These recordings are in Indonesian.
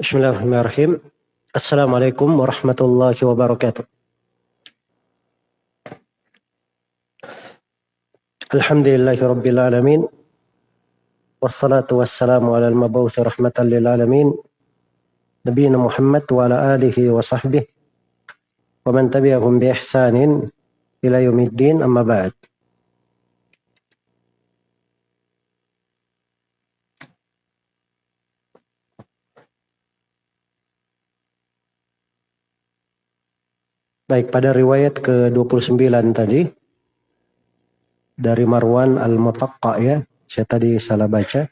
بسم الله الرحمن الرحيم السلام عليكم ورحمة الله وبركاته الحمد لله رب العالمين والصلاة والسلام على المبعوث رحمة للعالمين نبينا محمد وعلى آله وصحبه ومن تبعهم بإحسان إلى يوم الدين أما بعد Baik, pada riwayat ke-29 tadi dari Marwan Al-Mutaqqa ya. Saya tadi salah baca.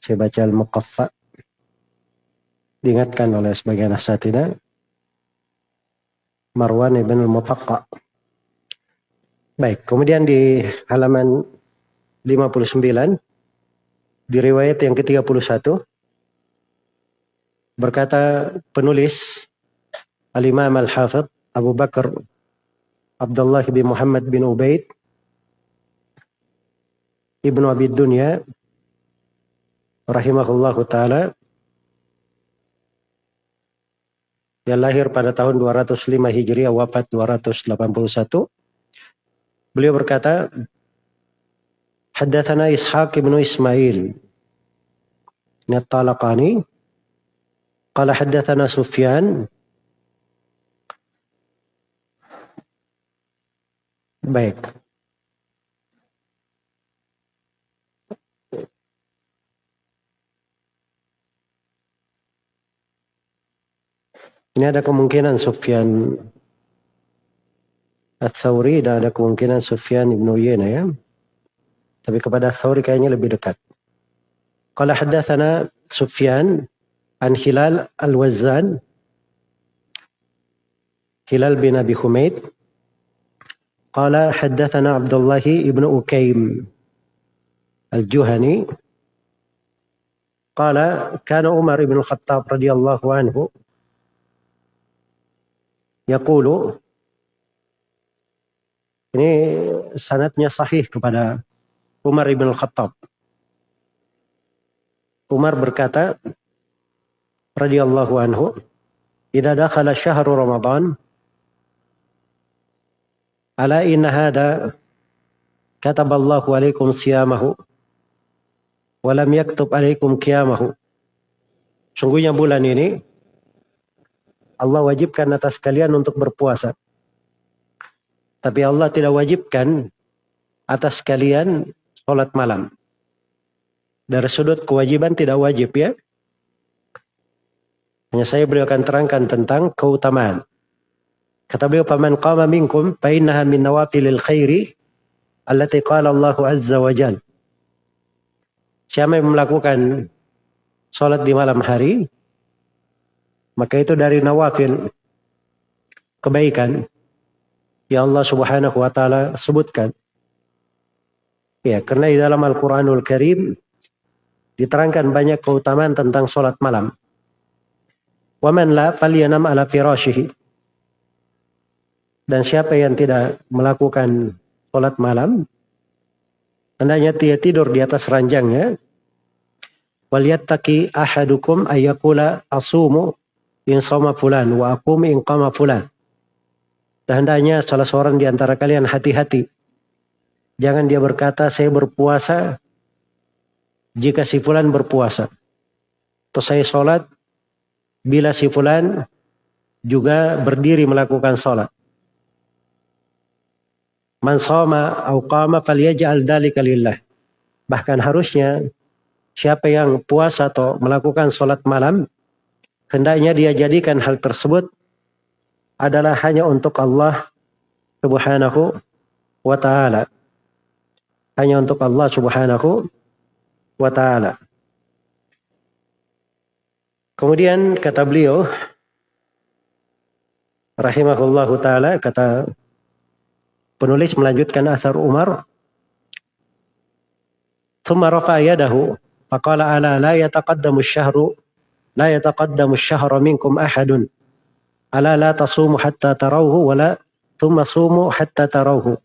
Saya baca Al-Muqaffa. Diingatkan oleh sebagian asatidz Marwan ibn Al-Mutaqqa. Baik, kemudian di halaman 59 di riwayat yang ke-31 berkata penulis Al-Imam Al-Hafidh Abu Bakar Abdullah bin Muhammad bin Ubaid Ibnu Abi Dunya rahimahullahu taala. Yang lahir pada tahun 205 Hijriah wafat 281 beliau berkata Haddatsana Ishaq bin Ismail Talaqani qala haddatsana Sufyan Baik. Ini ada kemungkinan Sufyan Al-Thawri dan ada kemungkinan Sufyan Ibn Uyena ya. Tapi kepada Al-Thawri kayaknya lebih dekat. Qala haddathana Sufyan an Hilal Al-Wazzan Hilal bin Abi Humaid قال حدثنا عبد الله بن أكيم الجهني قال كان عمر بن الخطاب رضي الله عنه يقول ini sanatnya sahih kepada Umar ibn al-Khattab. Umar berkata radhiyallahu anhu, "Idza dakhala syahru Ramadan, Ala inna hada kataballahu alaikum siyamahu walam yaktub alaikum qiyamahu. Sungguhnya bulan ini Allah wajibkan atas kalian untuk berpuasa. Tapi Allah tidak wajibkan atas kalian sholat malam. Dari sudut kewajiban tidak wajib ya. Hanya saya beliau akan terangkan tentang keutamaan. Kata beliau, "Faman qama minkum fa innaha min nawafilil khairi allati qala Allahu azza wa jal." Siapa yang melakukan salat di malam hari, maka itu dari nawafil kebaikan yang Allah Subhanahu wa taala sebutkan. Ya, karena di dalam Al-Qur'anul Karim diterangkan banyak keutamaan tentang salat malam. Waman la falyanam ala firashihi. Dan siapa yang tidak melakukan sholat malam, hendaknya dia tidur di atas ranjangnya. Waliyattaki ahadukum ayyakula asumu in sama fulan wa akum in qama fulan. Dan hendaknya salah seorang di antara kalian hati-hati. Jangan dia berkata saya berpuasa jika si fulan berpuasa. Atau saya sholat bila si fulan juga berdiri melakukan sholat. Man soma au qama falyaj'al dzalika lillah. Bahkan harusnya siapa yang puasa atau melakukan sholat malam hendaknya dia jadikan hal tersebut adalah hanya untuk Allah Subhanahu wa taala. Hanya untuk Allah Subhanahu wa taala. Kemudian kata beliau rahimahullahu taala kata Penulis melanjutkan asar Umar. Thumma rafa yadahu. Faqala ala la yataqaddamu syahru. La yataqaddamu syahra minkum ahadun. Ala la tasumu hatta tarawhu. Wala thumma sumu hatta tarawhu.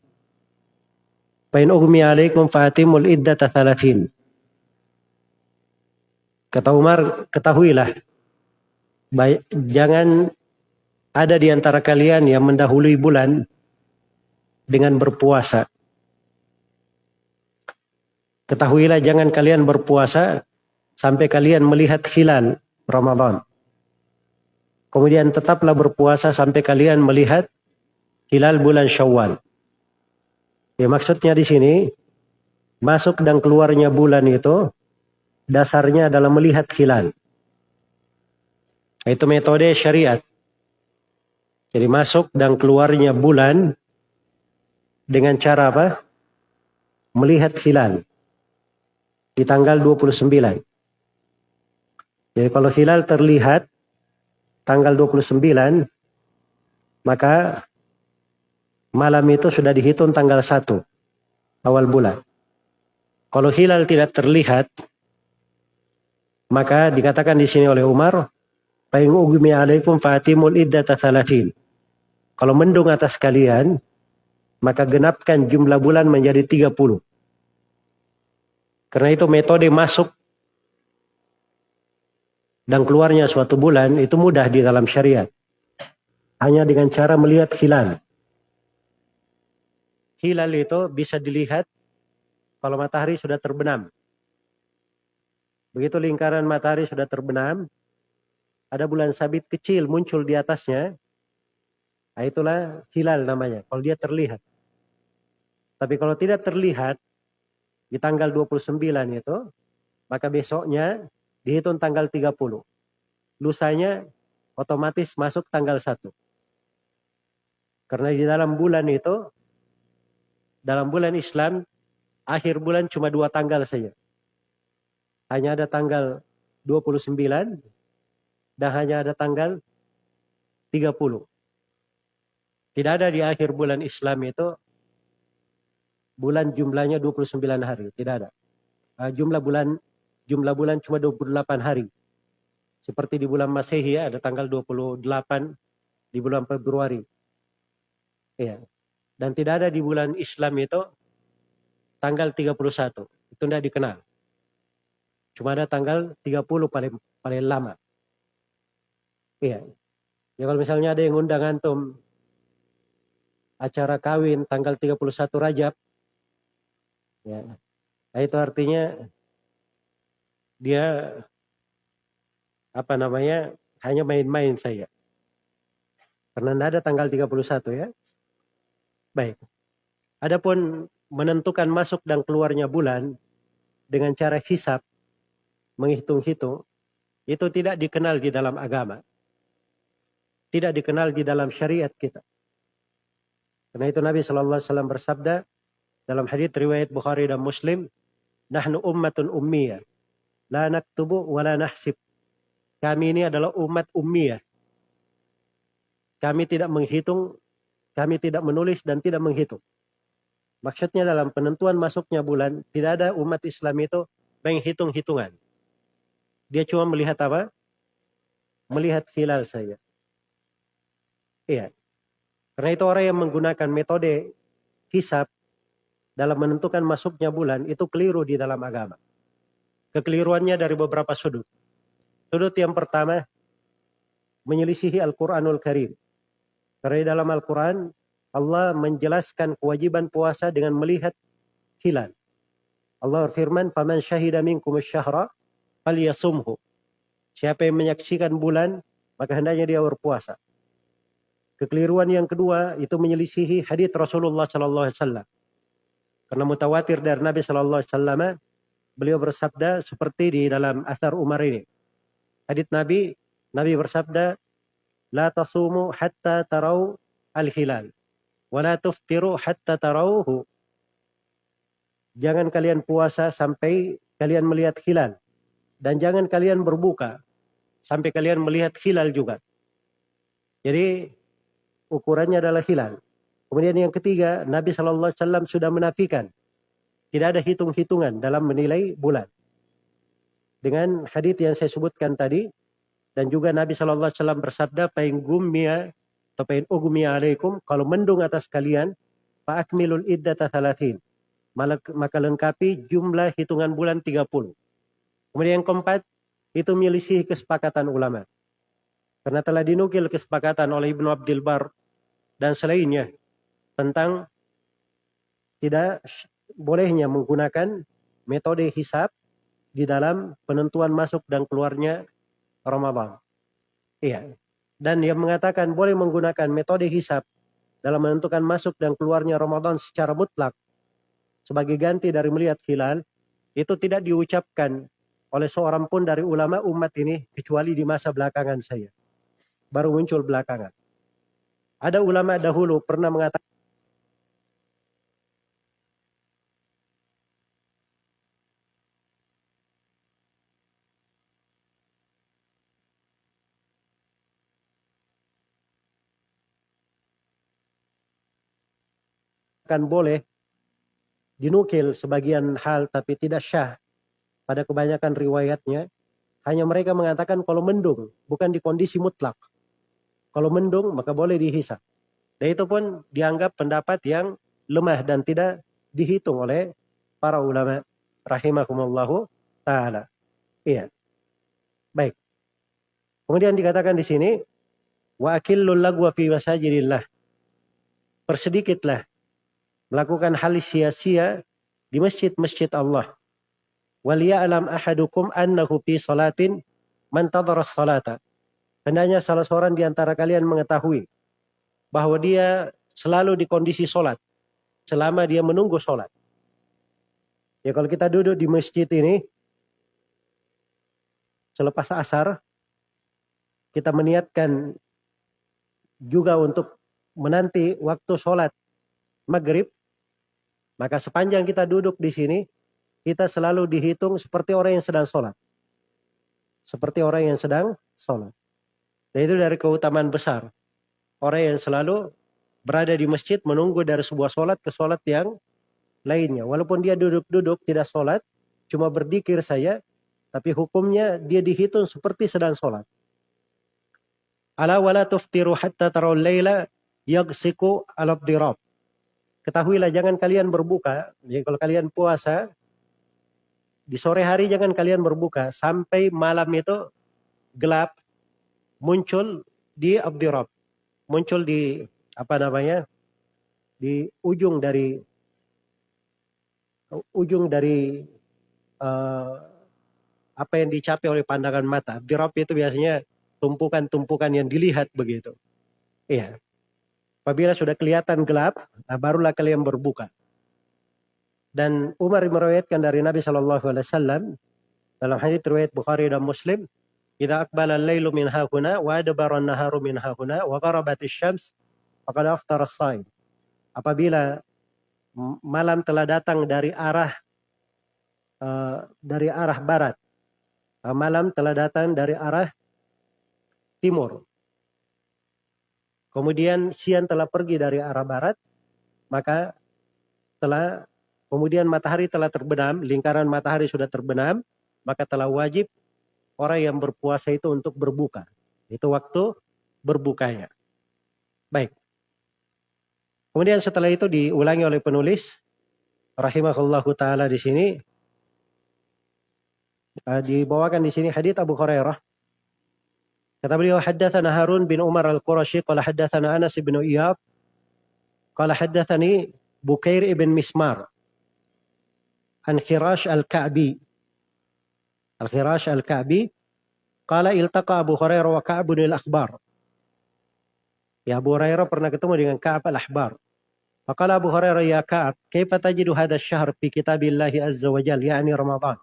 Fain ugmi alaikum fatimul iddata thalathin. Kata Umar, ketahuilah baik, jangan ada di antara kalian yang mendahului bulan dengan berpuasa. Ketahuilah jangan kalian berpuasa sampai kalian melihat hilal Ramadan. Kemudian tetaplah berpuasa sampai kalian melihat hilal bulan Syawal. Ya maksudnya di sini masuk dan keluarnya bulan itu dasarnya adalah melihat hilal. Itu metode syariat. Jadi masuk dan keluarnya bulan dengan cara apa? Melihat hilal di tanggal 29. Jadi kalau hilal terlihat tanggal 29, maka malam itu sudah dihitung tanggal 1 awal bulan. Kalau hilal tidak terlihat, maka dikatakan di sini oleh Umar, thalathin. Kalau mendung atas kalian, maka genapkan jumlah bulan menjadi 30. Karena itu metode masuk dan keluarnya suatu bulan itu mudah di dalam syariat. Hanya dengan cara melihat hilal. Hilal itu bisa dilihat kalau matahari sudah terbenam. Begitu lingkaran matahari sudah terbenam, ada bulan sabit kecil muncul di atasnya, nah itulah hilal namanya, kalau dia terlihat. Tapi kalau tidak terlihat, di tanggal 29 itu, maka besoknya dihitung tanggal 30. Lusanya otomatis masuk tanggal 1. Karena di dalam bulan itu, dalam bulan Islam, akhir bulan cuma dua tanggal saja. Hanya ada tanggal 29 dan hanya ada tanggal 30. Tidak ada di akhir bulan Islam itu bulan jumlahnya 29 hari, tidak ada. Uh, jumlah bulan jumlah bulan cuma 28 hari. Seperti di bulan Masehi ya, ada tanggal 28 di bulan Februari. Ya. Dan tidak ada di bulan Islam itu tanggal 31. Itu tidak dikenal. Cuma ada tanggal 30 paling paling lama. Iya. Ya kalau misalnya ada yang undang antum acara kawin tanggal 31 Rajab, Ya. Nah, itu artinya dia apa namanya hanya main-main saya. Karena tidak ada tanggal 31 ya. Baik. Adapun menentukan masuk dan keluarnya bulan dengan cara hisap, menghitung-hitung, itu tidak dikenal di dalam agama. Tidak dikenal di dalam syariat kita. Karena itu Nabi Shallallahu Alaihi Wasallam bersabda, dalam hadis riwayat Bukhari dan Muslim, nahnu ummatun ummiyah. La naktubu wa la nahsib. Kami ini adalah umat ummiyah. Kami tidak menghitung, kami tidak menulis dan tidak menghitung. Maksudnya dalam penentuan masuknya bulan, tidak ada umat Islam itu menghitung-hitungan. Dia cuma melihat apa? Melihat hilal saja. Iya. Karena itu orang yang menggunakan metode hisap dalam menentukan masuknya bulan itu keliru di dalam agama. Kekeliruannya dari beberapa sudut. Sudut yang pertama, menyelisihi Al-Quranul Karim. Karena dalam Al-Quran, Allah menjelaskan kewajiban puasa dengan melihat hilal. Allah berfirman, "Faman syahida minkum syahra falyasumhu." Siapa yang menyaksikan bulan, maka hendaknya dia berpuasa. Kekeliruan yang kedua itu menyelisihi hadis Rasulullah sallallahu alaihi wasallam karena mutawatir dari Nabi Shallallahu Alaihi Wasallam, beliau bersabda seperti di dalam asar Umar ini. Hadits Nabi, Nabi bersabda, tasumu hatta tarau al-hilal. Wa la tuftiru hatta tarauhu. Jangan kalian puasa sampai kalian melihat hilal. Dan jangan kalian berbuka sampai kalian melihat hilal juga. Jadi ukurannya adalah hilal. Kemudian yang ketiga, Nabi Shallallahu Alaihi Wasallam sudah menafikan tidak ada hitung-hitungan dalam menilai bulan. Dengan hadis yang saya sebutkan tadi dan juga Nabi Shallallahu Alaihi Wasallam bersabda, "Pain gumia atau pain ugumia alaikum, kalau mendung atas kalian, pak akmilul iddata thalathin, maka lengkapi jumlah hitungan bulan 30. Kemudian yang keempat, itu milisi kesepakatan ulama. Karena telah dinukil kesepakatan oleh Ibnu Abdul Bar dan selainnya tentang tidak bolehnya menggunakan metode hisab di dalam penentuan masuk dan keluarnya Ramadan. Iya. Dan yang mengatakan boleh menggunakan metode hisab dalam menentukan masuk dan keluarnya Ramadan secara mutlak sebagai ganti dari melihat hilal itu tidak diucapkan oleh seorang pun dari ulama umat ini kecuali di masa belakangan saya. Baru muncul belakangan. Ada ulama dahulu pernah mengatakan akan boleh dinukil sebagian hal tapi tidak syah pada kebanyakan riwayatnya hanya mereka mengatakan kalau mendung bukan di kondisi mutlak. Kalau mendung maka boleh dihisap. Dan itu pun dianggap pendapat yang lemah dan tidak dihitung oleh para ulama rahimakumullahu taala. Iya. Baik. Kemudian dikatakan di sini wa akillul lagwa fi masajidillah. Persedikitlah melakukan hal sia-sia di masjid-masjid Allah. Waliya'lam ahadukum annahu fi salatin man salata. Hendaknya salah seorang di antara kalian mengetahui bahwa dia selalu di kondisi solat selama dia menunggu solat. Ya kalau kita duduk di masjid ini selepas asar kita meniatkan juga untuk menanti waktu sholat maghrib maka sepanjang kita duduk di sini, kita selalu dihitung seperti orang yang sedang sholat. Seperti orang yang sedang sholat. Dan itu dari keutamaan besar. Orang yang selalu berada di masjid menunggu dari sebuah sholat ke sholat yang lainnya. Walaupun dia duduk-duduk tidak sholat, cuma berdikir saja, tapi hukumnya dia dihitung seperti sedang sholat. Ala wala tuftiru hatta tarawul layla yagsiku alabdirab. Ketahuilah jangan kalian berbuka. Jadi kalau kalian puasa, di sore hari jangan kalian berbuka sampai malam itu gelap muncul di abdirab. Muncul di apa namanya? Di ujung dari ujung dari uh, apa yang dicapai oleh pandangan mata. Abdirab itu biasanya tumpukan-tumpukan yang dilihat begitu. Iya. Apabila sudah kelihatan gelap, nah barulah kalian berbuka. Dan Umar meriwayatkan dari Nabi Shallallahu Alaihi Wasallam dalam hadis riwayat Bukhari dan Muslim, "Jika akbala al-lailu min hahuna wa adbara an-naharu min hahuna wa gharabat asy-syams faqad aftara as-shaim." Apabila malam telah datang dari arah uh, dari arah barat, malam telah datang dari arah timur, kemudian siang telah pergi dari arah barat, maka telah kemudian matahari telah terbenam, lingkaran matahari sudah terbenam, maka telah wajib orang yang berpuasa itu untuk berbuka. Itu waktu berbukanya. Baik. Kemudian setelah itu diulangi oleh penulis rahimahullahu taala di sini uh, dibawakan di sini hadits Abu Hurairah Kata beliau, haddathana Harun bin Umar al-Qurashi, qala haddathana Anas bin Iyad, qala haddathani Bukair ibn Mismar, an Khirash al-Ka'bi. Al-Khirash al-Ka'bi, qala iltaqa Abu Hurairah wa Ka'bun al-Akhbar. Ya Abu Hurairah pernah ketemu dengan Ka'ab al-Ahbar. Faqala Abu Hurairah ya Ka'ab, kaifa tajidu hadha syahr fi kitabillahi azza wa jal, yani Ramadan.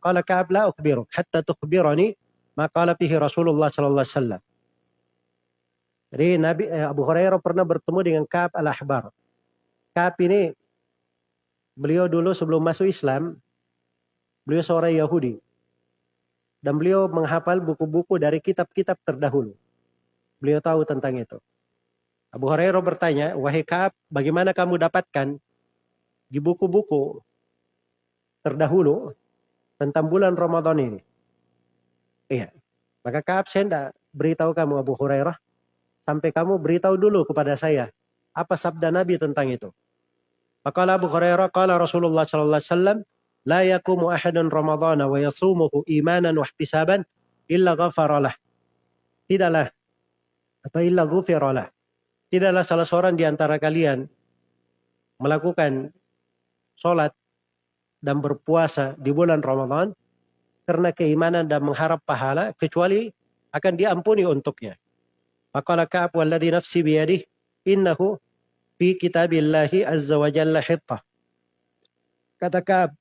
Qala Ka'ab la ukhbiruk, hatta tukhbirani maka fihi Rasulullah sallallahu alaihi wasallam. Jadi Nabi eh, Abu Hurairah pernah bertemu dengan Ka'ab al-Ahbar. Ka'ab ini beliau dulu sebelum masuk Islam, beliau seorang Yahudi. Dan beliau menghafal buku-buku dari kitab-kitab terdahulu. Beliau tahu tentang itu. Abu Hurairah bertanya, wahai Ka'ab, bagaimana kamu dapatkan di buku-buku terdahulu tentang bulan Ramadan ini? Iya. Maka Kaab saya tidak beritahu kamu Abu Hurairah. Sampai kamu beritahu dulu kepada saya. Apa sabda Nabi tentang itu. Maka Abu Hurairah, kala Rasulullah wasallam, la yakumu ahadun Ramadana wa yasumuhu imanan wa ihtisaban illa ghafaralah. tidaklah atau illa ghufiralah. Tidaklah salah seorang di antara kalian melakukan sholat dan berpuasa di bulan Ramadan karena keimanan dan mengharap pahala kecuali akan diampuni untuknya. Maka Ka'ab walladhi nafsi biyadih innahu fi kitabillahi azza wa jalla hittah. Kata Ka'ab,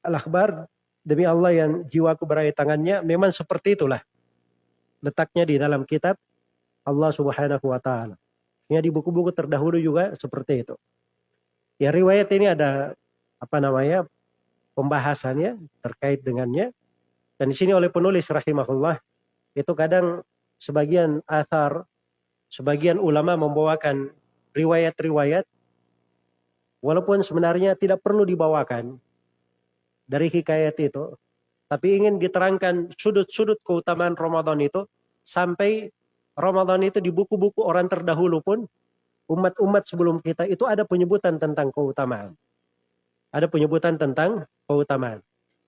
Al-Akhbar, demi Allah yang jiwaku berada tangannya, memang seperti itulah. Letaknya di dalam kitab Allah subhanahu wa ta'ala. Ya di buku-buku terdahulu juga seperti itu. Ya riwayat ini ada apa namanya pembahasannya terkait dengannya. Dan di sini oleh penulis rahimahullah itu kadang sebagian asar, sebagian ulama membawakan riwayat-riwayat walaupun sebenarnya tidak perlu dibawakan dari hikayat itu, tapi ingin diterangkan sudut-sudut keutamaan Ramadan itu sampai Ramadan itu di buku-buku orang terdahulu pun umat-umat sebelum kita itu ada penyebutan tentang keutamaan. Ada penyebutan tentang keutamaan.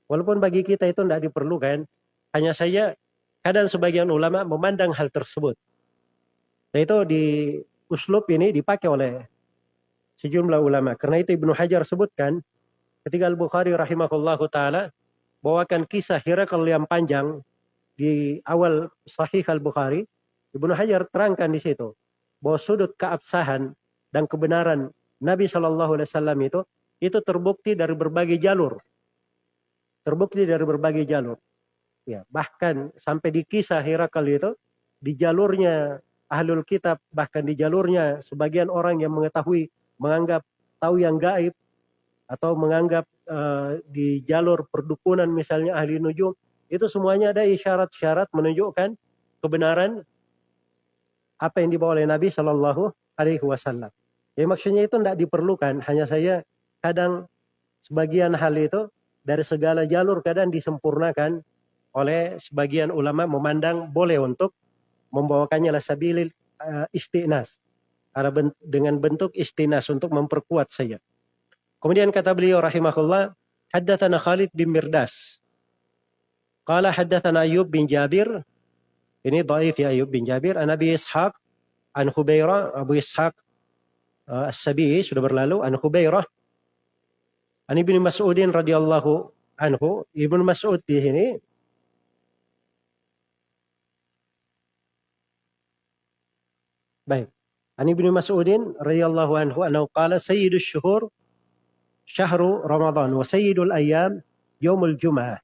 Walaupun bagi kita itu tidak diperlukan, hanya saja kadang sebagian ulama memandang hal tersebut. Dan itu di uslub ini dipakai oleh sejumlah ulama. Karena itu Ibnu Hajar sebutkan ketika Al-Bukhari rahimahullahu taala bawakan kisah Hirakal yang panjang di awal Sahih Al-Bukhari Ibnu Hajar terangkan di situ bahwa sudut keabsahan dan kebenaran Nabi Shallallahu Alaihi Wasallam itu itu terbukti dari berbagai jalur, terbukti dari berbagai jalur. Ya, bahkan sampai di kisah Herakal itu di jalurnya ahlul kitab bahkan di jalurnya sebagian orang yang mengetahui menganggap tahu yang gaib atau menganggap uh, di jalur perdukunan misalnya ahli nujum itu semuanya ada isyarat-syarat menunjukkan kebenaran apa yang dibawa oleh Nabi Shallallahu Alaihi Wasallam. Jadi maksudnya itu tidak diperlukan, hanya saya kadang sebagian hal itu dari segala jalur kadang disempurnakan oleh sebagian ulama memandang boleh untuk membawakannya lah sabilil uh, istinas. dengan bentuk istinas untuk memperkuat saja. Kemudian kata beliau rahimahullah, haddatsana Khalid bin Mirdas. Qala haddatsana Ayub bin Jabir ini dhaif ya Ayub bin Jabir. An Nabi Ishaq. An Hubairah. Abu Ishaq. Uh, As-Sabi sudah berlalu. An Hubairah. An Ibnu Mas'udin radhiyallahu anhu. Ibnu Mas'ud di sini. Baik. An Ibnu Mas'udin radhiyallahu anhu annahu qala sayyidus syuhur syahru Ramadan wa sayyidul ayyam yaumul Jum'ah.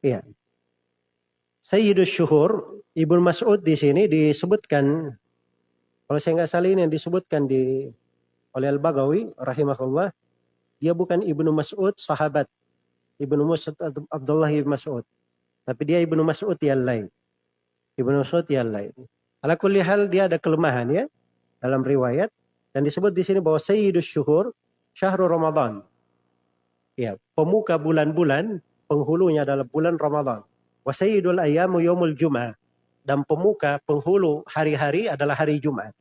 Iya. Sayyidus Syuhur, Ibnu Mas'ud di sini disebutkan, kalau saya nggak salah ini yang disebutkan di oleh Al-Bagawi rahimahullah, dia bukan Ibnu Mas'ud sahabat. Ibnu Mas'ud Abdullah Ibnu Mas'ud. Tapi dia Ibnu Mas'ud yang lain. Ibnu Mas'ud yang lain. Ala kulli hal dia ada kelemahan ya dalam riwayat dan disebut di sini bahwa Sayyidus Syuhur Syahrul Ramadan. Ya, pemuka bulan-bulan penghulunya adalah bulan Ramadan. Wasayyidul ayyamu yomul jum'ah. Dan pemuka, penghulu hari-hari adalah hari Jumat.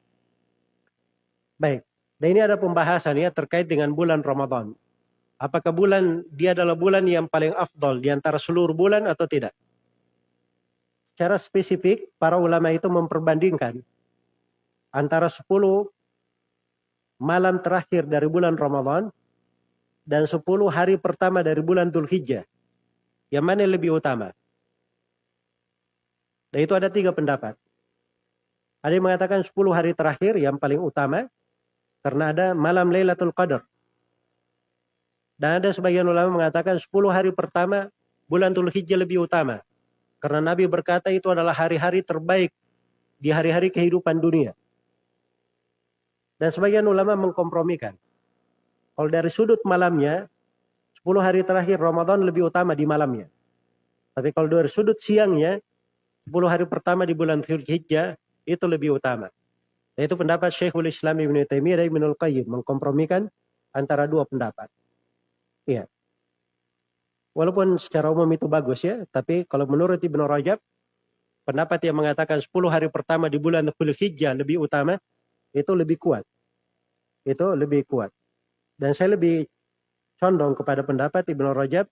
Baik. Dan ini ada pembahasan ya terkait dengan bulan Ramadan. Apakah bulan dia adalah bulan yang paling afdol di antara seluruh bulan atau tidak? Secara spesifik, para ulama itu memperbandingkan antara 10 malam terakhir dari bulan Ramadan dan 10 hari pertama dari bulan Dhul Hijjah. Yang mana lebih utama? Dan itu ada tiga pendapat. Ada yang mengatakan 10 hari terakhir yang paling utama karena ada malam Lailatul Qadar. Dan ada sebagian ulama mengatakan 10 hari pertama bulan Dhul Hijjah lebih utama. Karena Nabi berkata itu adalah hari-hari terbaik di hari-hari kehidupan dunia. Dan sebagian ulama mengkompromikan. Kalau dari sudut malamnya, 10 hari terakhir Ramadan lebih utama di malamnya. Tapi kalau dari sudut siangnya, 10 hari pertama di bulan Dzulhijjah itu lebih utama. Itu pendapat Syekhul Islam Ibnu Taimiyah dan Ibnu Qayyim mengkompromikan antara dua pendapat. Iya. Walaupun secara umum itu bagus ya, tapi kalau menurut Ibnu Rajab pendapat yang mengatakan 10 hari pertama di bulan Dzulhijjah lebih utama itu lebih kuat. Itu lebih kuat. Dan saya lebih condong kepada pendapat Ibnu Rajab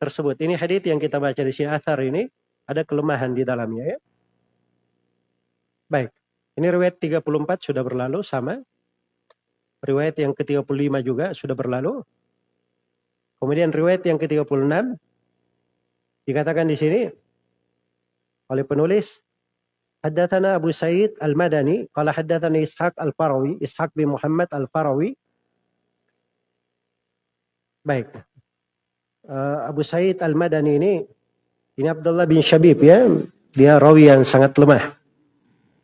tersebut. Ini hadis yang kita baca di sini asar ini ada kelemahan di dalamnya ya. Baik. Ini riwayat 34 sudah berlalu sama. Riwayat yang ke-35 juga sudah berlalu. Kemudian riwayat yang ke-36 dikatakan di sini oleh penulis Haddatsana Abu Sa'id Al-Madani qala haddatsana Ishaq Al-Farawi Ishaq bin Muhammad Al-Farawi Baik. Uh, Abu Sa'id Al-Madani ini ini Abdullah bin Syabib ya. Dia rawi yang sangat lemah.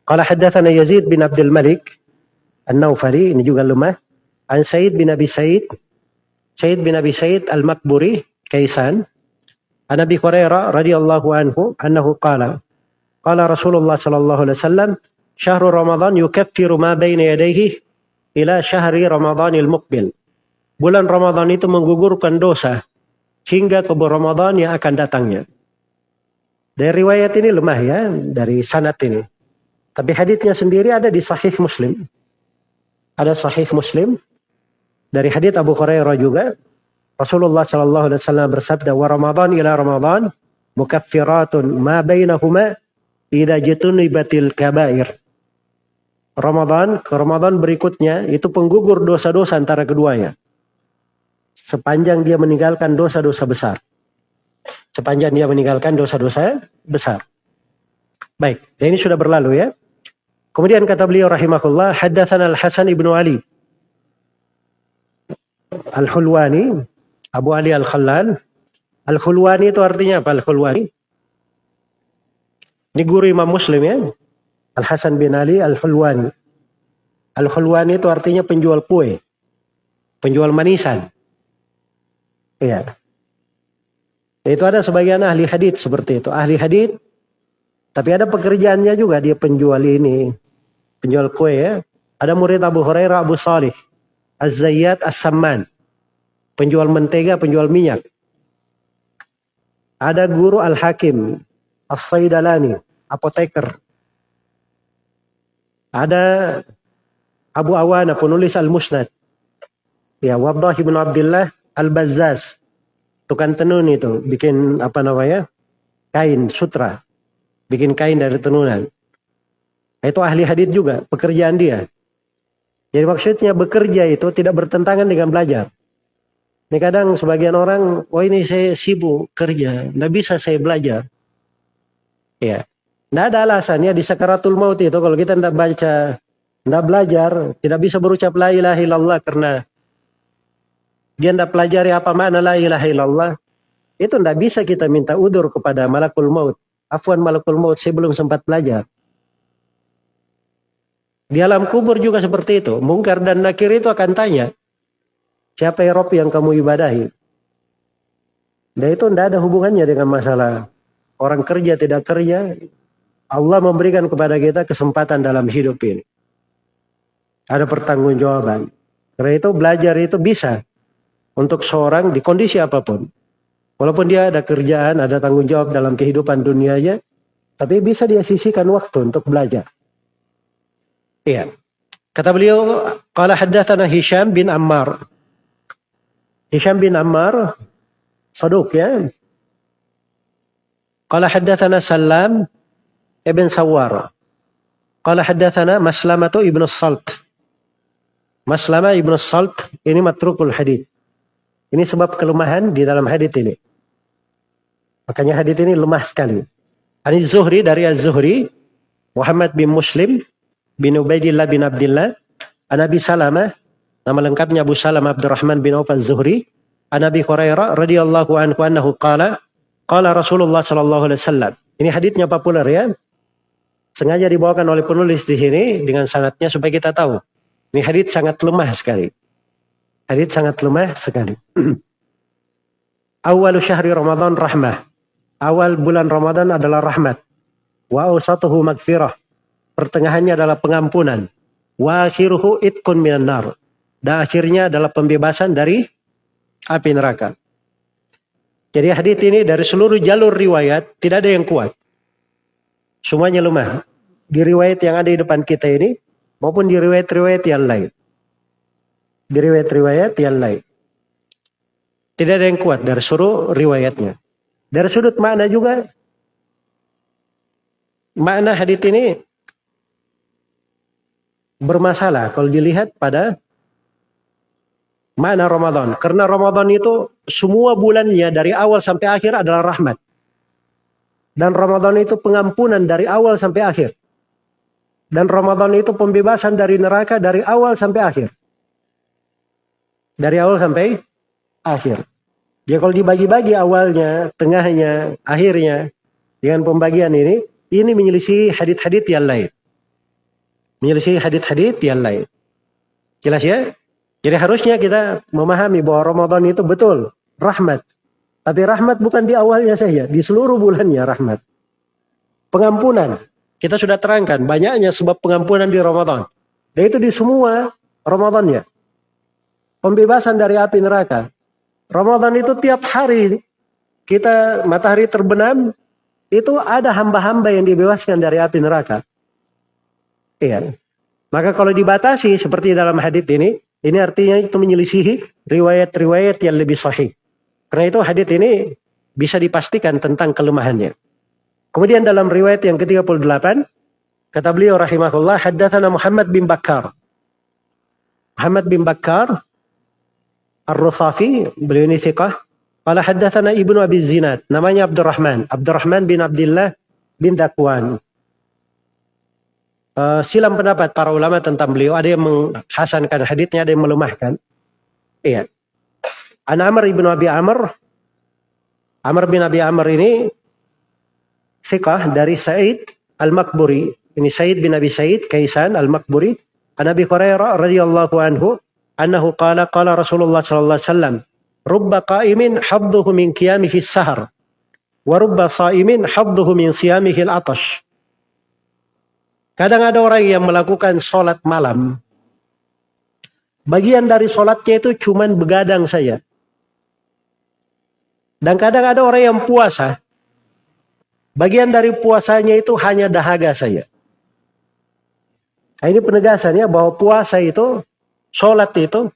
Qala haddatsana Yazid bin Abdul Malik An-Naufali ini juga lemah. An Sa'id bin Abi Sa'id Sa'id bin Abi Sa'id Al-Makburi Kaisan An Abi Hurairah radhiyallahu anhu annahu qala Qala Rasulullah sallallahu alaihi wasallam, "Syahrul Ramadan yukaffiru ma baina yadayhi ila syahri Ramadanil muqbil." Bulan Ramadan itu menggugurkan dosa hingga ke Ramadan yang akan datangnya. Dari riwayat ini lemah ya, dari sanad ini. Tapi hadisnya sendiri ada di Sahih Muslim. Ada Sahih Muslim dari hadis Abu Hurairah juga. Rasulullah Shallallahu Alaihi Wasallam bersabda, "Wa Ramadan ila Ramadan mukaffiratun ma bainahuma Ida batil kabair. Ramadan ke Ramadan berikutnya itu penggugur dosa-dosa antara keduanya. Sepanjang dia meninggalkan dosa-dosa besar. Sepanjang dia meninggalkan dosa-dosa besar. Baik, ini sudah berlalu ya. Kemudian kata beliau rahimahullah, haddatsan Al-Hasan ibnu Ali. Al-Hulwani, Abu Ali Al-Khallal. Al-Hulwani itu artinya apa Al-Hulwani? Ini guru Imam Muslim ya. Al-Hasan bin Ali Al-Hulwani. Al-Hulwani itu artinya penjual kue. Penjual manisan. Iya. Itu ada sebagian ahli hadith seperti itu. Ahli hadith. Tapi ada pekerjaannya juga dia penjual ini. Penjual kue ya. Ada murid Abu Hurairah Abu Salih. Az-Zayyad As-Samman. Penjual mentega, penjual minyak. Ada guru Al-Hakim. As-Saidalani apoteker. Ada Abu Awana penulis Al-Musnad. Ya, Wadah bin Abdullah Al-Bazzaz. Tukang tenun itu, bikin apa namanya? Kain, sutra. Bikin kain dari tenunan. Itu ahli hadith juga, pekerjaan dia. Jadi maksudnya bekerja itu tidak bertentangan dengan belajar. Ini kadang sebagian orang, oh ini saya sibuk kerja, tidak bisa saya belajar. Ya, tidak ada alasannya di sakaratul maut itu kalau kita tidak baca, tidak belajar, tidak bisa berucap la ilaha illallah karena dia tidak pelajari apa makna la ilaha illallah. Itu tidak bisa kita minta udur kepada malakul maut. Afwan malakul maut, saya belum sempat belajar. Di alam kubur juga seperti itu. Mungkar dan nakir itu akan tanya, siapa ya Rob yang kamu ibadahi? Dan itu tidak ada hubungannya dengan masalah orang kerja tidak kerja, Allah memberikan kepada kita kesempatan dalam hidup ini. Ada pertanggungjawaban. Karena itu belajar itu bisa untuk seorang di kondisi apa pun. Walaupun dia ada kerjaan, ada tanggung jawab dalam kehidupan dunianya, tapi bisa dia sisihkan waktu untuk belajar. Iya. Kata beliau, qala haddatsana Hisham bin Ammar. Hisham bin Ammar saduk ya. Qala haddatsana Salam Ibn Sawar. Qala haddathana Maslamatu Ibn Salt. Maslama Ibn Salt ini matrukul hadith. Ini sebab kelemahan di dalam hadith ini. Makanya hadith ini lemah sekali. Ani Zuhri dari Az-Zuhri, Muhammad bin Muslim bin Ubaidillah bin Abdullah, An Abi Salamah, nama lengkapnya Abu Salam Abdurrahman bin Auf Az-Zuhri, An Abi Hurairah radhiyallahu anhu annahu qala qala Rasulullah sallallahu alaihi wasallam. Ini hadithnya populer ya. Sengaja dibawakan oleh penulis di sini dengan sanatnya supaya kita tahu. Ini hadits sangat lemah sekali. Hadits sangat lemah sekali. Awal syahri Ramadan rahmah. Awal bulan Ramadan adalah rahmat. Wa awsatuhu magfirah. Pertengahannya adalah pengampunan. Wa akhiruhu itkun minan nar. Dan akhirnya adalah pembebasan dari api neraka. Jadi hadits ini dari seluruh jalur riwayat tidak ada yang kuat. Semuanya lemah. Di riwayat yang ada di depan kita ini, maupun di riwayat-riwayat yang lain. Di riwayat-riwayat yang lain. Tidak ada yang kuat dari seluruh riwayatnya. Dari sudut makna juga, makna hadith ini bermasalah kalau dilihat pada mana Ramadan. Karena Ramadan itu semua bulannya dari awal sampai akhir adalah rahmat. Dan Ramadan itu pengampunan dari awal sampai akhir. Dan Ramadan itu pembebasan dari neraka dari awal sampai akhir. Dari awal sampai akhir. Ya kalau dibagi-bagi awalnya, tengahnya, akhirnya dengan pembagian ini, ini menyelisih hadit-hadit yang lain. Menyelisih hadit-hadit yang lain. Jelas ya? Jadi harusnya kita memahami bahwa Ramadan itu betul rahmat. Tapi rahmat bukan di awalnya saja, di seluruh bulannya rahmat. Pengampunan. Kita sudah terangkan banyaknya sebab pengampunan di Ramadan. Dan itu di semua Ramadannya. Pembebasan dari api neraka. Ramadan itu tiap hari kita matahari terbenam itu ada hamba-hamba yang dibebaskan dari api neraka. Iya. Maka kalau dibatasi seperti dalam hadis ini, ini artinya itu menyelisihi riwayat-riwayat yang lebih sahih. Karena itu hadis ini bisa dipastikan tentang kelemahannya. Kemudian dalam riwayat yang ke-38 kata beliau rahimahullah haddatsana Muhammad bin Bakar. Muhammad bin Bakar Ar-Rusafi, beliau ini thiqah. Qala haddatsana Ibnu Abi Zinad, namanya Abdurrahman, Abdurrahman bin Abdullah bin Dakwan. Uh, silam pendapat para ulama tentang beliau, ada yang menghasankan haditsnya, ada yang melemahkan. Iya. An Amr ibnu Abi Amr, Amr bin Abi Amr ini thiqah dari Said Al-Makburi. Ini Said bin Abi Said Kaisan Al-Makburi. An Abi Hurairah radhiyallahu anhu annahu qala qala Rasulullah sallallahu alaihi wasallam rubba qa'imin habduhu min qiyamihi sahar wa rubba sa'imin habduhu min siyamihi al-atash Kadang ada orang yang melakukan sholat malam. Bagian dari sholatnya itu cuman begadang saja. Dan kadang ada orang yang puasa. Bagian dari puasanya itu hanya dahaga saja. Nah, ini penegasannya bahwa puasa itu Sholat itu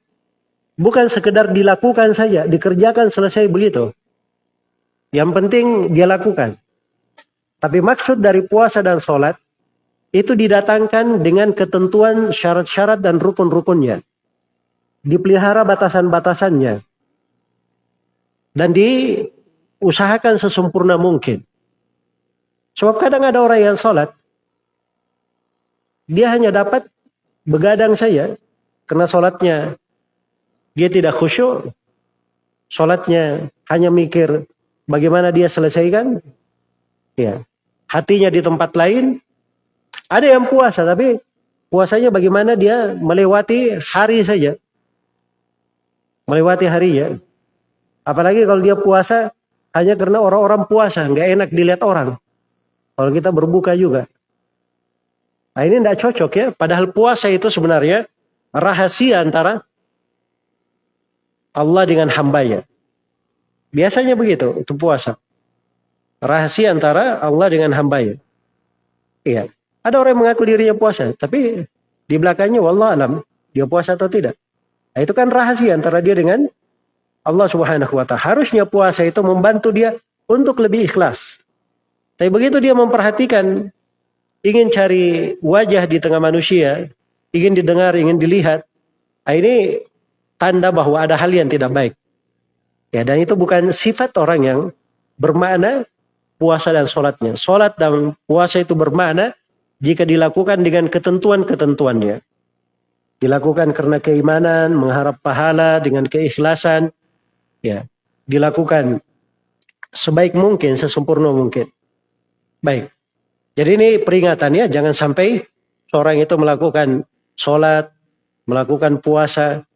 bukan sekedar dilakukan saja, dikerjakan selesai begitu. Yang penting dia lakukan. Tapi maksud dari puasa dan sholat itu didatangkan dengan ketentuan syarat-syarat dan rukun-rukunnya. Dipelihara batasan-batasannya. Dan diusahakan sesempurna mungkin. Sebab kadang ada orang yang sholat, dia hanya dapat begadang saja, karena sholatnya dia tidak khusyuk. Sholatnya hanya mikir bagaimana dia selesaikan. Ya. Hatinya di tempat lain. Ada yang puasa tapi puasanya bagaimana dia melewati hari saja. Melewati hari ya. Apalagi kalau dia puasa hanya karena orang-orang puasa, nggak enak dilihat orang. Kalau kita berbuka juga. Nah ini tidak cocok ya. Padahal puasa itu sebenarnya rahasia antara Allah dengan hambanya. Biasanya begitu, itu puasa. Rahasia antara Allah dengan hambanya. Iya. Ada orang yang mengaku dirinya puasa, tapi di belakangnya wallah alam, dia puasa atau tidak. Nah, itu kan rahasia antara dia dengan Allah Subhanahu wa taala. Harusnya puasa itu membantu dia untuk lebih ikhlas. Tapi begitu dia memperhatikan ingin cari wajah di tengah manusia, ingin didengar, ingin dilihat, nah ini tanda bahwa ada hal yang tidak baik. Ya, dan itu bukan sifat orang yang bermakna puasa dan sholatnya. Sholat dan puasa itu bermakna jika dilakukan dengan ketentuan-ketentuannya. Dilakukan karena keimanan, mengharap pahala dengan keikhlasan, ya, dilakukan sebaik mungkin, sesempurna mungkin. Baik. Jadi ini peringatannya jangan sampai seorang itu melakukan sholat, melakukan puasa,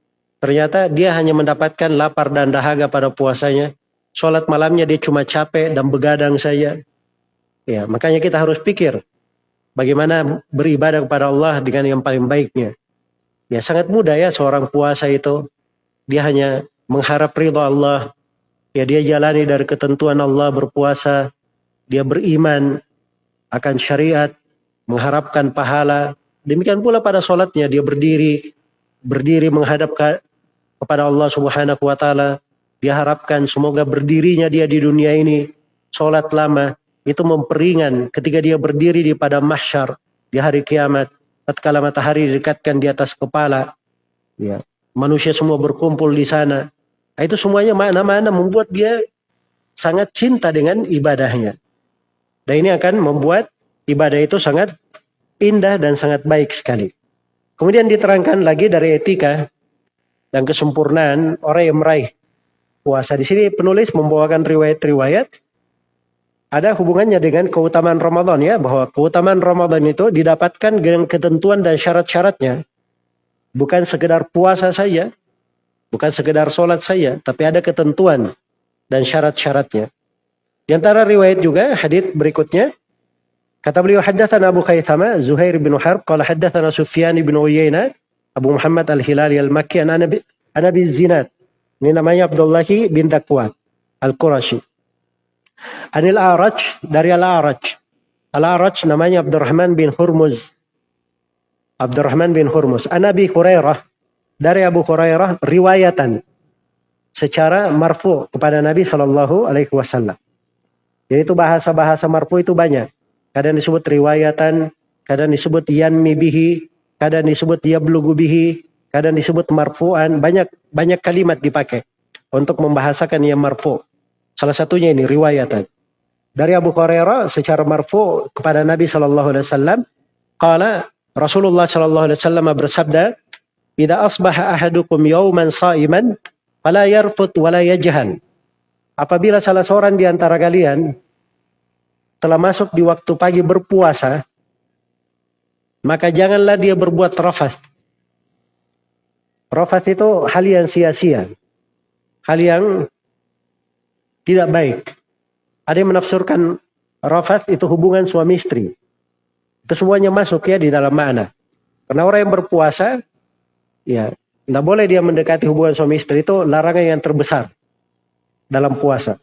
ternyata dia hanya mendapatkan lapar dan dahaga pada puasanya. Sholat malamnya dia cuma capek dan begadang saja. Ya, makanya kita harus pikir bagaimana beribadah kepada Allah dengan yang paling baiknya. Ya, sangat mudah ya seorang puasa itu. Dia hanya mengharap ridho Allah. Ya, dia jalani dari ketentuan Allah berpuasa. Dia beriman akan syariat, mengharapkan pahala, Demikian pula pada sholatnya dia berdiri, berdiri menghadap ke, kepada Allah Subhanahu wa taala. Dia harapkan semoga berdirinya dia di dunia ini sholat lama itu memperingan ketika dia berdiri di pada mahsyar di hari kiamat tatkala matahari didekatkan di atas kepala, ya, manusia semua berkumpul di sana. Nah, itu semuanya makna-makna membuat dia sangat cinta dengan ibadahnya. Dan ini akan membuat ibadah itu sangat indah dan sangat baik sekali. Kemudian diterangkan lagi dari etika dan kesempurnaan orang yang meraih puasa. Di sini penulis membawakan riwayat-riwayat ada hubungannya dengan keutamaan Ramadan ya, bahwa keutamaan Ramadan itu didapatkan dengan ketentuan dan syarat-syaratnya. Bukan sekedar puasa saja, bukan sekedar sholat saja, tapi ada ketentuan dan syarat-syaratnya. Di antara riwayat juga hadis berikutnya kata beliau haddatsana Abu Khaythama Zuhair bin Harb qala haddatsana Sufyan bin Uyainah Abu Muhammad Al-Hilali Al-Makki an Nabi Zinad. Ini namanya Abdullah bin Dakwat Al-Qurashi. Anil Araj dari Al-Araj. Al-Araj namanya Abdurrahman bin Hurmuz. Abdurrahman bin Hurmuz. An Abi Hurairah dari Abu Hurairah riwayatan secara marfu kepada Nabi Shallallahu Alaihi Wasallam. Jadi itu bahasa-bahasa marfu itu banyak. Kadang disebut riwayatan, kadang disebut yanmi bihi, kadang disebut yablugu bihi, kadang disebut marfu'an. Banyak banyak kalimat dipakai untuk membahasakan yang marfu. Salah satunya ini riwayatan. Dari Abu Hurairah secara marfu kepada Nabi Shallallahu Alaihi Wasallam, kala Rasulullah Shallallahu Alaihi Wasallam bersabda, "Ida asbaha ahadukum yawman sa'iman, fala yarfut wala yajhan." Apabila salah seorang di antara kalian telah masuk di waktu pagi berpuasa, maka janganlah dia berbuat rafas. Rafas itu hal yang sia-sia. Hal yang tidak baik. Ada yang menafsirkan rafat itu hubungan suami istri. Itu semuanya masuk ya di dalam makna. Karena orang yang berpuasa, ya, tidak boleh dia mendekati hubungan suami istri itu larangan yang terbesar dalam puasa.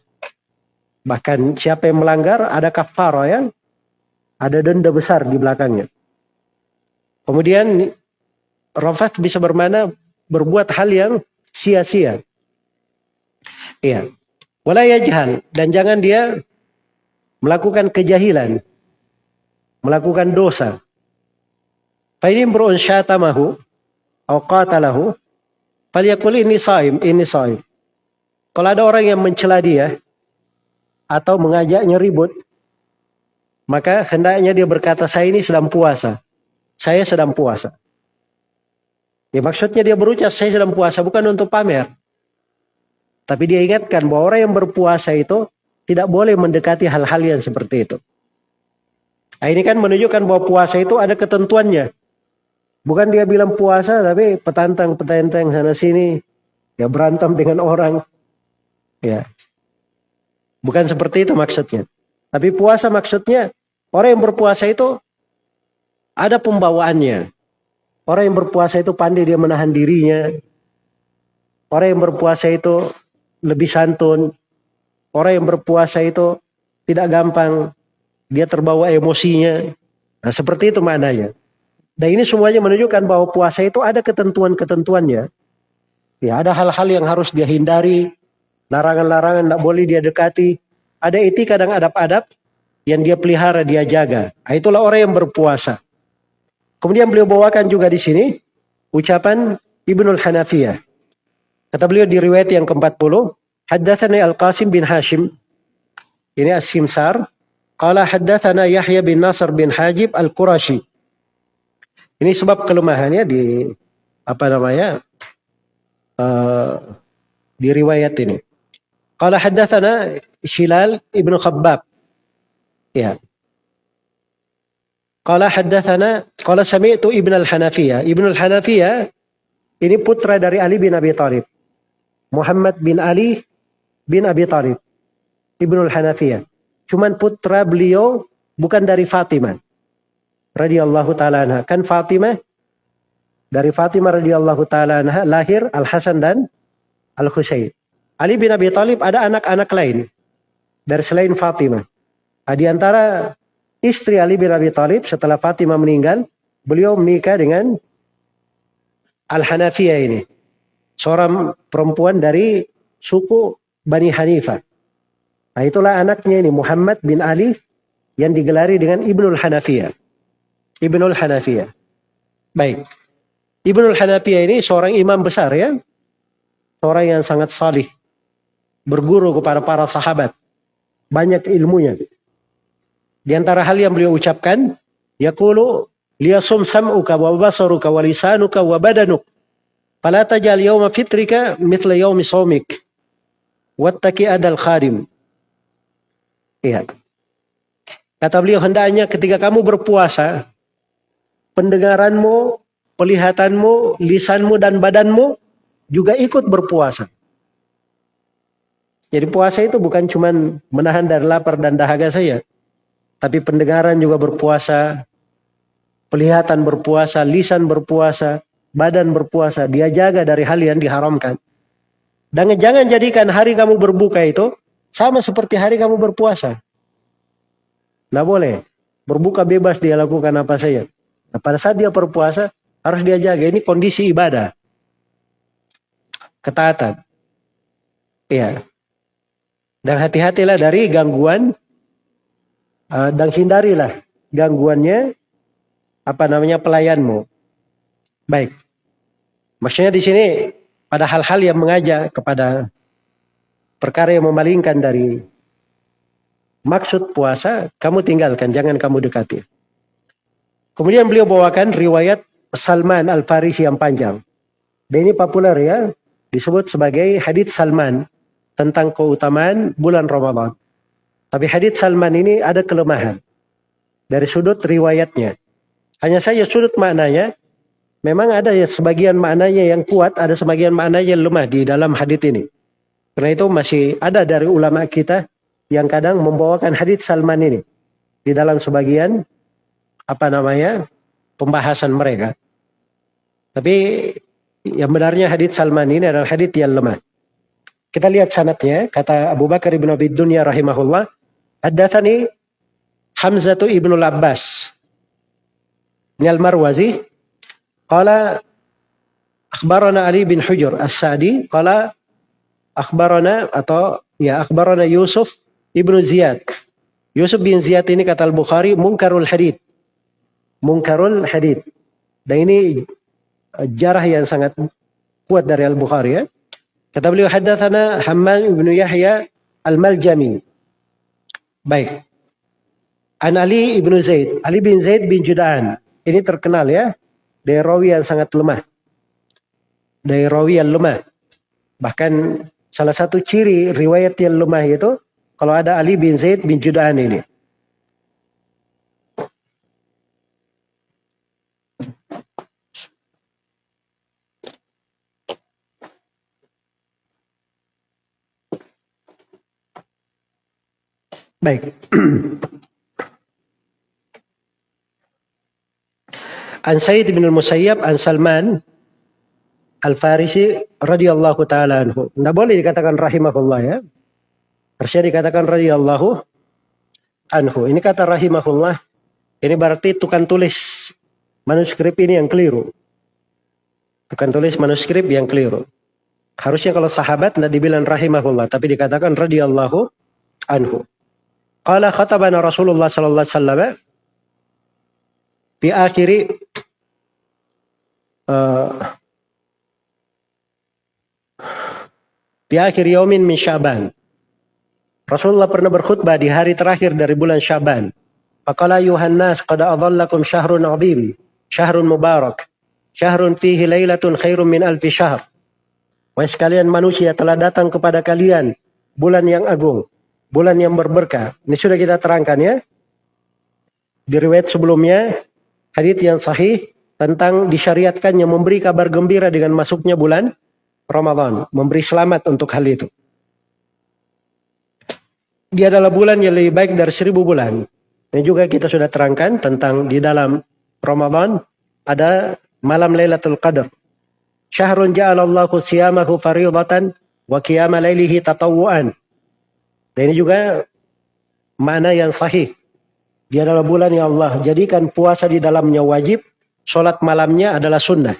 Bahkan siapa yang melanggar ada kafara ya, ada denda besar di belakangnya. Kemudian rafat bisa bermana berbuat hal yang sia-sia. Iya. Wala yajhal dan jangan dia melakukan kejahilan, melakukan dosa. Fa ini syatamahu atau qatalahu falyakul ini saim, ini saim. Kalau ada orang yang mencela dia atau mengajaknya ribut, maka hendaknya dia berkata, saya ini sedang puasa. Saya sedang puasa. Ya maksudnya dia berucap, saya sedang puasa bukan untuk pamer. Tapi dia ingatkan bahwa orang yang berpuasa itu tidak boleh mendekati hal-hal yang seperti itu. Nah, ini kan menunjukkan bahwa puasa itu ada ketentuannya. Bukan dia bilang puasa tapi petantang-petantang sana sini ya berantem dengan orang. Ya. Bukan seperti itu maksudnya. Tapi puasa maksudnya orang yang berpuasa itu ada pembawaannya. Orang yang berpuasa itu pandai dia menahan dirinya. Orang yang berpuasa itu lebih santun. Orang yang berpuasa itu tidak gampang. Dia terbawa emosinya. Nah seperti itu maknanya. Dan ini semuanya menunjukkan bahwa puasa itu ada ketentuan-ketentuannya. Ya, ada hal-hal yang harus dia hindari. Larangan-larangan tidak boleh dia dekati. Ada etika dan adab-adab yang dia pelihara, dia jaga. Nah, itulah orang yang berpuasa. Kemudian beliau bawakan juga di sini ucapan Ibnul Hanafiyah. Kata beliau di riwayat yang ke-40, Haddathani Al-Qasim bin Hashim. Ini As-Simsar. Qala haddathana Yahya bin Nasr bin Hajib Al-Qurashi. Ini sebab kelemahannya di apa namanya? Uh, di riwayat ini. Qala haddathana Shilal ibnu Khabbab. Ya. Qala haddathana qala sami'tu Ibn al-Hanafiyah. Ibn al-Hanafiyah ini putra dari Ali bin Abi Thalib. Muhammad bin Ali bin Abi Thalib. Ibnul Hanafiyah. Cuman putra beliau bukan dari Fatimah. Radiyallahu ta'ala anha. Kan Fatimah dari Fatimah radhiyallahu taala anha lahir Al Hasan dan Al Husain. Ali bin Abi Thalib ada anak-anak lain dari selain Fatimah. Nah, di antara istri Ali bin Abi Thalib setelah Fatimah meninggal, beliau menikah dengan Al Hanafiyah ini seorang perempuan dari suku Bani Hanifah. Nah itulah anaknya ini Muhammad bin Ali yang digelari dengan Ibnul Hanafiyah. Ibnul Hanafiyah. Baik. Ibnu Hanafiyah ini seorang imam besar ya. Seorang yang sangat salih. Berguru kepada para sahabat. Banyak ilmunya. Di antara hal yang beliau ucapkan, yaqulu liyasum sam'uka wa basaruka wa lisanuka wa badanuk. Fala tajal yawma fitrika mithla yawmi sawmik. Wattaki adal khadim. Iya. Kata beliau, hendaknya ketika kamu berpuasa, pendengaranmu, pelihatanmu, lisanmu, dan badanmu juga ikut berpuasa. Jadi puasa itu bukan cuma menahan dari lapar dan dahaga saja. Tapi pendengaran juga berpuasa, pelihatan berpuasa, lisan berpuasa, badan berpuasa. Dia jaga dari hal yang diharamkan. Dan jangan jadikan hari kamu berbuka itu sama seperti hari kamu berpuasa. Nah boleh. Berbuka bebas dia lakukan apa saja. Nah, pada saat dia berpuasa, harus dia jaga. Ini kondisi ibadah. Ketaatan. Iya. Dan hati-hatilah dari gangguan. Uh, dan hindarilah gangguannya. Apa namanya pelayanmu. Baik. Maksudnya di sini pada hal-hal yang mengajak kepada perkara yang memalingkan dari maksud puasa, kamu tinggalkan, jangan kamu dekati. Kemudian beliau bawakan riwayat Salman Al-Farisi yang panjang. Dan ini populer ya, disebut sebagai hadits Salman tentang keutamaan bulan Ramadan. Tapi hadits Salman ini ada kelemahan dari sudut riwayatnya. Hanya saja sudut maknanya, memang ada ya sebagian maknanya yang kuat, ada sebagian maknanya yang lemah di dalam hadits ini. Karena itu masih ada dari ulama kita yang kadang membawakan hadits Salman ini di dalam sebagian apa namanya pembahasan mereka. Tapi yang benarnya hadits Salman ini adalah hadits yang lemah. Kita lihat sanatnya, kata Abu Bakar ibn Abi Dunya rahimahullah, haddatsani Hamzatu ibnu Abbas. Nyal Marwazi, qala akhbarana Ali bin Hujur As-Sa'di, qala akhbarana atau ya akhbarana Yusuf ibnu Ziyad. Yusuf bin Ziyad ini kata Al-Bukhari munkarul hadith Munkarul hadith. Dan ini uh, jarah yang sangat kuat dari Al-Bukhari ya. Kata beliau haddatsana Hammam ibnu Yahya Al-Maljami. Baik. An Ali ibnu Zaid. Ali bin Zaid bin Judaan. Ini terkenal ya. Dari rawi yang sangat lemah. Dari rawi yang lemah. Bahkan salah satu ciri riwayat yang lemah itu kalau ada Ali bin Zaid bin Judaan ini. Baik. An Sayyid bin al-Musayyab an Salman Al-Farisi radhiyallahu taala anhu. Tidak boleh dikatakan rahimahullah ya. Harusnya dikatakan radhiyallahu anhu. Ini kata rahimahullah. Ini berarti tukang tulis manuskrip ini yang keliru. Tukang tulis manuskrip yang keliru. Harusnya kalau sahabat tidak dibilang rahimahullah, tapi dikatakan radhiyallahu anhu. Qala khatabana Rasulullah sallallahu alaihi wasallam di akhiri uh, di akhir yaumin min Syaban. Rasulullah pernah berkhutbah di hari terakhir dari bulan Syaban. Faqala yuhannas qad adhallakum syahrun azim, syahrun mubarak, syahrun fihi lailatun khairum min alfi syahr. Wahai sekalian manusia telah datang kepada kalian bulan yang agung, bulan yang berberkah. Ini sudah kita terangkan ya. Di riwayat sebelumnya, hadis yang sahih tentang disyariatkannya memberi kabar gembira dengan masuknya bulan Ramadan. Memberi selamat untuk hal itu. Dia adalah bulan yang lebih baik dari seribu bulan. Ini juga kita sudah terangkan tentang di dalam Ramadan ada malam Lailatul Qadar. Syahrun ja'alallahu siyamahu faridatan wa qiyama lailihi tatawuan. Dan ini juga mana yang sahih. Dia adalah bulan yang Allah jadikan puasa di dalamnya wajib, solat malamnya adalah sunnah.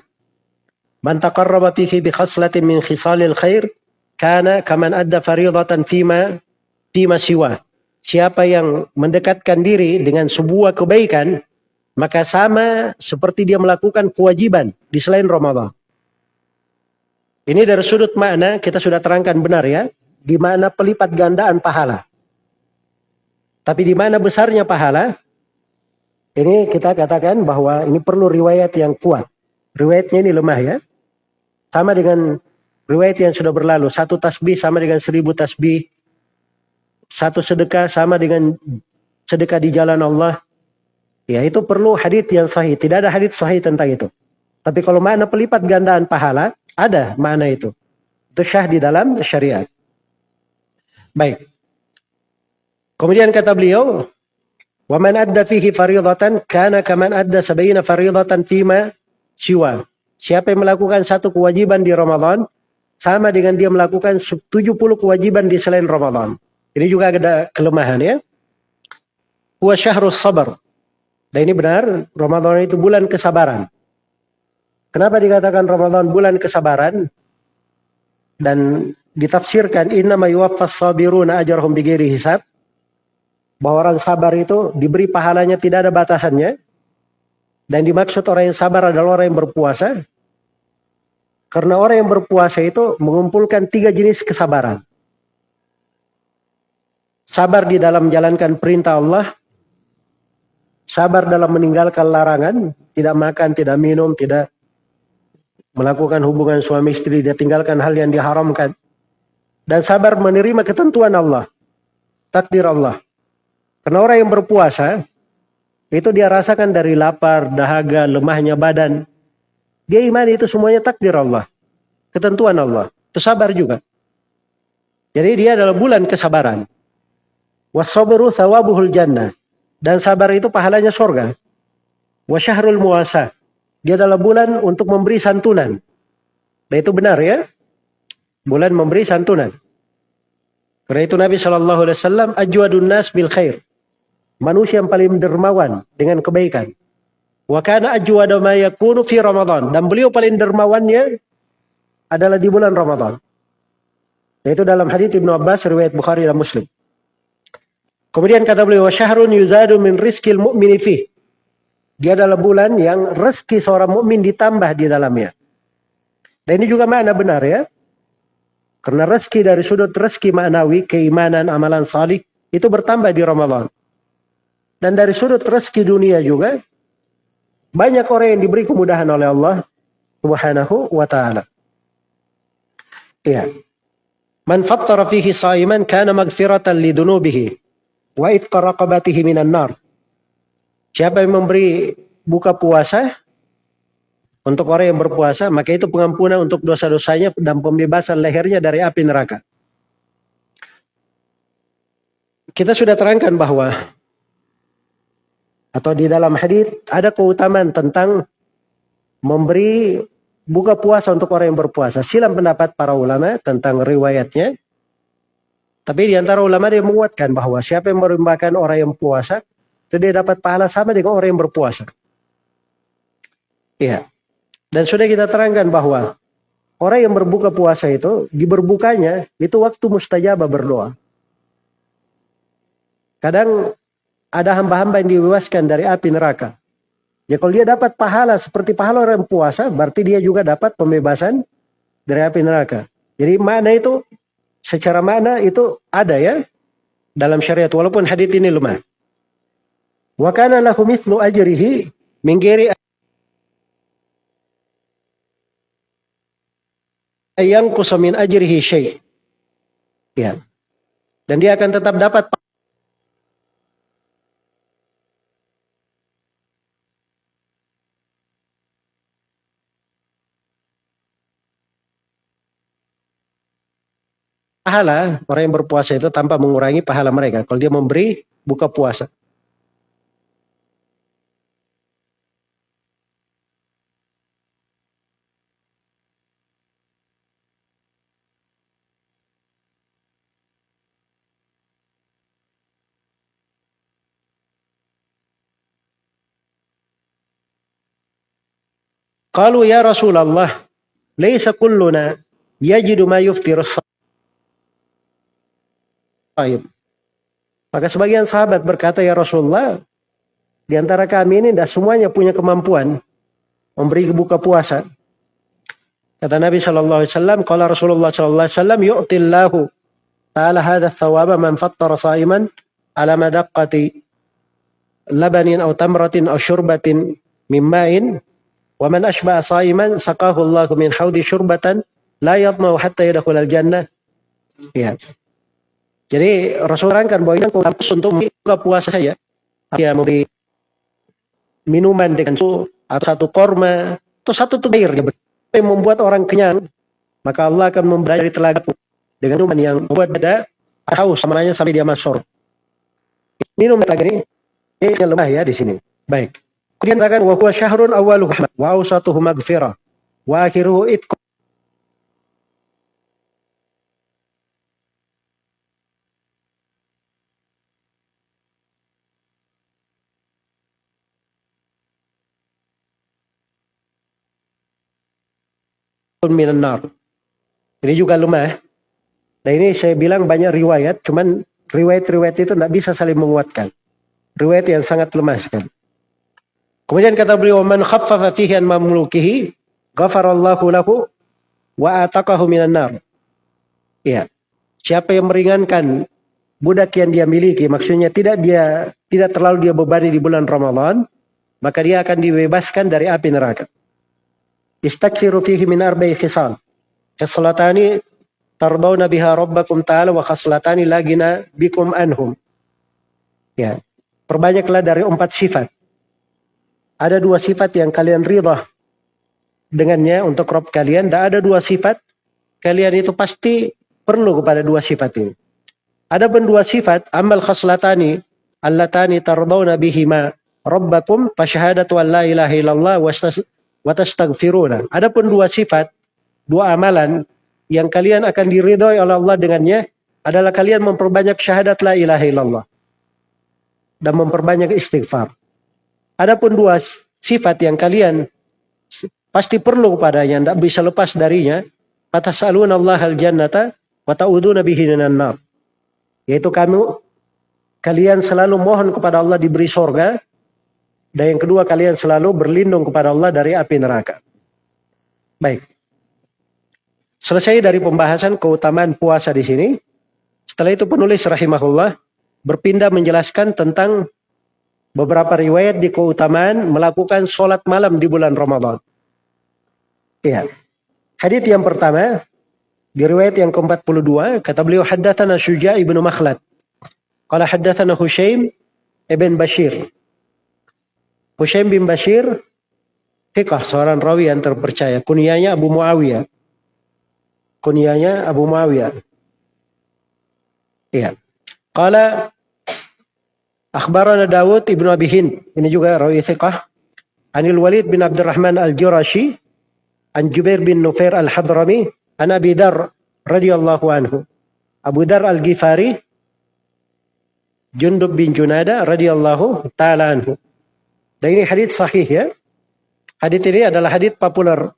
Man taqarraba fihi bi khaslatin min khisalil khair kana kaman adda faridatan fima fima siwa. Siapa yang mendekatkan diri dengan sebuah kebaikan maka sama seperti dia melakukan kewajiban di selain Ramadan. Ini dari sudut makna kita sudah terangkan benar ya, di mana pelipat gandaan pahala. Tapi di mana besarnya pahala? Ini kita katakan bahwa ini perlu riwayat yang kuat. Riwayatnya ini lemah ya. Sama dengan riwayat yang sudah berlalu. Satu tasbih sama dengan seribu tasbih. Satu sedekah sama dengan sedekah di jalan Allah. Ya itu perlu hadith yang sahih. Tidak ada hadith sahih tentang itu. Tapi kalau makna pelipat gandaan pahala, ada makna itu. Itu syah di dalam syariat. Baik. Kemudian kata beliau, "Wa man adda fihi fariidatan kana kaman adda sabayina fariidatan fima siwa." Siapa yang melakukan satu kewajiban di Ramadan sama dengan dia melakukan 70 kewajiban di selain Ramadan. Ini juga ada kelemahan ya. Wa syahrus sabar. Dan ini benar, Ramadan itu bulan kesabaran. Kenapa dikatakan Ramadan bulan kesabaran? Dan ditafsirkan inna ma yuwaffas sabiruna ajrahum bighairi hisab. Bahwa orang sabar itu diberi pahalanya tidak ada batasannya. Dan dimaksud orang yang sabar adalah orang yang berpuasa. Karena orang yang berpuasa itu mengumpulkan tiga jenis kesabaran. Sabar di dalam menjalankan perintah Allah, sabar dalam meninggalkan larangan, tidak makan, tidak minum, tidak melakukan hubungan suami istri, dia tinggalkan hal yang diharamkan. Dan sabar menerima ketentuan Allah, takdir Allah. Karena orang yang berpuasa, itu dia rasakan dari lapar, dahaga, lemahnya badan. Dia iman itu semuanya takdir Allah. Ketentuan Allah. Itu sabar juga. Jadi dia adalah bulan kesabaran. Wasabru thawabuhul jannah. Dan sabar itu pahalanya surga. Wa syahrul muasa. Dia adalah bulan untuk memberi santunan. Dan itu benar ya. Bulan memberi santunan. Karena itu Nabi Shallallahu ajwadun nas bil khair. Manusia yang paling dermawan dengan kebaikan. Wa kana ajwada ma yakunu fi Ramadan. Dan beliau paling dermawannya adalah di bulan Ramadan. Yaitu dalam hadis Ibnu Abbas riwayat Bukhari dan Muslim. Kemudian kata beliau, syahrun yuzadu min rizkil mu'mini fi. Dia adalah bulan yang rezeki seorang mukmin ditambah di dalamnya. Dan ini juga makna benar ya. Karena rezeki dari sudut rezeki maknawi, keimanan, amalan salih, itu bertambah di Ramadan. Dan dari sudut rezeki dunia juga, banyak orang yang diberi kemudahan oleh Allah subhanahu wa ta'ala. Iya. Man fattara fihi saiman kana magfiratan lidunubihi wa itqa raqabatihi minan nar. Siapa yang memberi buka puasa untuk orang yang berpuasa, maka itu pengampunan untuk dosa-dosanya dan pembebasan lehernya dari api neraka. Kita sudah terangkan bahwa atau di dalam hadis ada keutamaan tentang memberi buka puasa untuk orang yang berpuasa. Silam pendapat para ulama tentang riwayatnya. Tapi di antara ulama dia menguatkan bahwa siapa yang merimbakan orang yang puasa, itu dia dapat pahala sama dengan orang yang berpuasa. Iya. Dan sudah kita terangkan bahwa orang yang berbuka puasa itu, di berbukanya, itu waktu mustajabah berdoa. Kadang ada hamba-hamba yang dibebaskan dari api neraka. Ya kalau dia dapat pahala seperti pahala orang yang puasa, berarti dia juga dapat pembebasan dari api neraka. Jadi mana itu secara mana itu ada ya dalam syariat walaupun hadis ini lemah. Wa kana lahu mithlu ajrihi min ayang kusamin ajrihi syai. Ya. Dan dia akan tetap dapat pahala orang yang berpuasa itu tanpa mengurangi pahala mereka. Kalau dia memberi buka puasa. Qalu ya Rasulullah, laysa kulluna yajidu ma yuftiru Baik. Maka sebagian sahabat berkata, ya Rasulullah, di antara kami ini tidak semuanya punya kemampuan memberi buka puasa. Kata Nabi Shallallahu Alaihi Wasallam, kalau Rasulullah Shallallahu Alaihi Wasallam, yu'tillahu ta'ala hadha thawaba man fattara sa'iman ala madaqqati labanin atau tamratin atau syurbatin mimma'in wa man sa'iman saqahu Allah min haudi syurbatan la yadmau hatta yadkhul al-jannah. Ya. Jadi Rasul terangkan bahwa ini untuk buka puasa. Ya, memberi minuman dengan susu atau satu korma atau satu tubair yang membuat orang kenyang maka Allah akan memberi dari telaga dengan minuman yang membuat ada haus samanya sampai dia masuk minum telaga ini ini lemah ya di sini. Baik. Kemudian katakan wa huwa syahrun awwaluhu. Wa awsatuhu maghfirah. Wa akhiruhu minan nar. Ini juga lemah. Nah ini saya bilang banyak riwayat, cuman riwayat-riwayat itu tidak bisa saling menguatkan. Riwayat yang sangat lemah sekali. Kemudian kata beliau, "Man khaffafa fihi an mamlukihi, ghafarallahu lahu wa ataqahu minan nar." Ya. Siapa yang meringankan budak yang dia miliki, maksudnya tidak dia tidak terlalu dia bebani di bulan Ramadan, maka dia akan dibebaskan dari api neraka. Istaksiru fihi min arba'i khisal. Khaslatani tarbawna biha rabbakum ta'ala wa khaslatani lagina bikum anhum. Ya. Perbanyaklah dari empat sifat. Ada dua sifat yang kalian ridha dengannya untuk Rob kalian. Dan ada dua sifat kalian itu pasti perlu kepada dua sifat ini. Ada pun dua sifat, amal khaslatani allatani tardawna bihima rabbakum fasyahadatu an la ilaha illallah watastaghfiruna. Adapun dua sifat, dua amalan yang kalian akan diridhoi oleh Allah dengannya adalah kalian memperbanyak syahadat la ilaha illallah dan memperbanyak istighfar. Adapun dua sifat yang kalian pasti perlu kepadanya, tidak bisa lepas darinya, fatasalun Allah al jannata wa ta'uduna bihi nar. Yaitu kamu kalian selalu mohon kepada Allah diberi sorga dan yang kedua kalian selalu berlindung kepada Allah dari api neraka. Baik. Selesai dari pembahasan keutamaan puasa di sini. Setelah itu penulis rahimahullah berpindah menjelaskan tentang beberapa riwayat di keutamaan melakukan sholat malam di bulan Ramadan. Iya. Hadith yang pertama di riwayat yang ke-42 kata beliau haddatsana Syuja' ibnu Makhlad. Qala haddatsana Hushaim ibn Bashir Hushaim bin Bashir, Fikah, seorang rawi yang terpercaya. Kunyanya Abu Muawiyah. Kunyanya Abu Muawiyah. Iya. Qala Akhbarana Dawud ibnu Abi Hind. Ini juga rawi Fikah. Anil Walid bin Abdurrahman al-Jurashi. An Jubair bin Nufair al-Hadrami. An Abi Dar radhiyallahu anhu. Abu Dar al-Ghifari. Jundub bin Junada radhiyallahu ta'ala anhu. Dan ini hadis sahih ya. Hadis ini adalah hadis populer.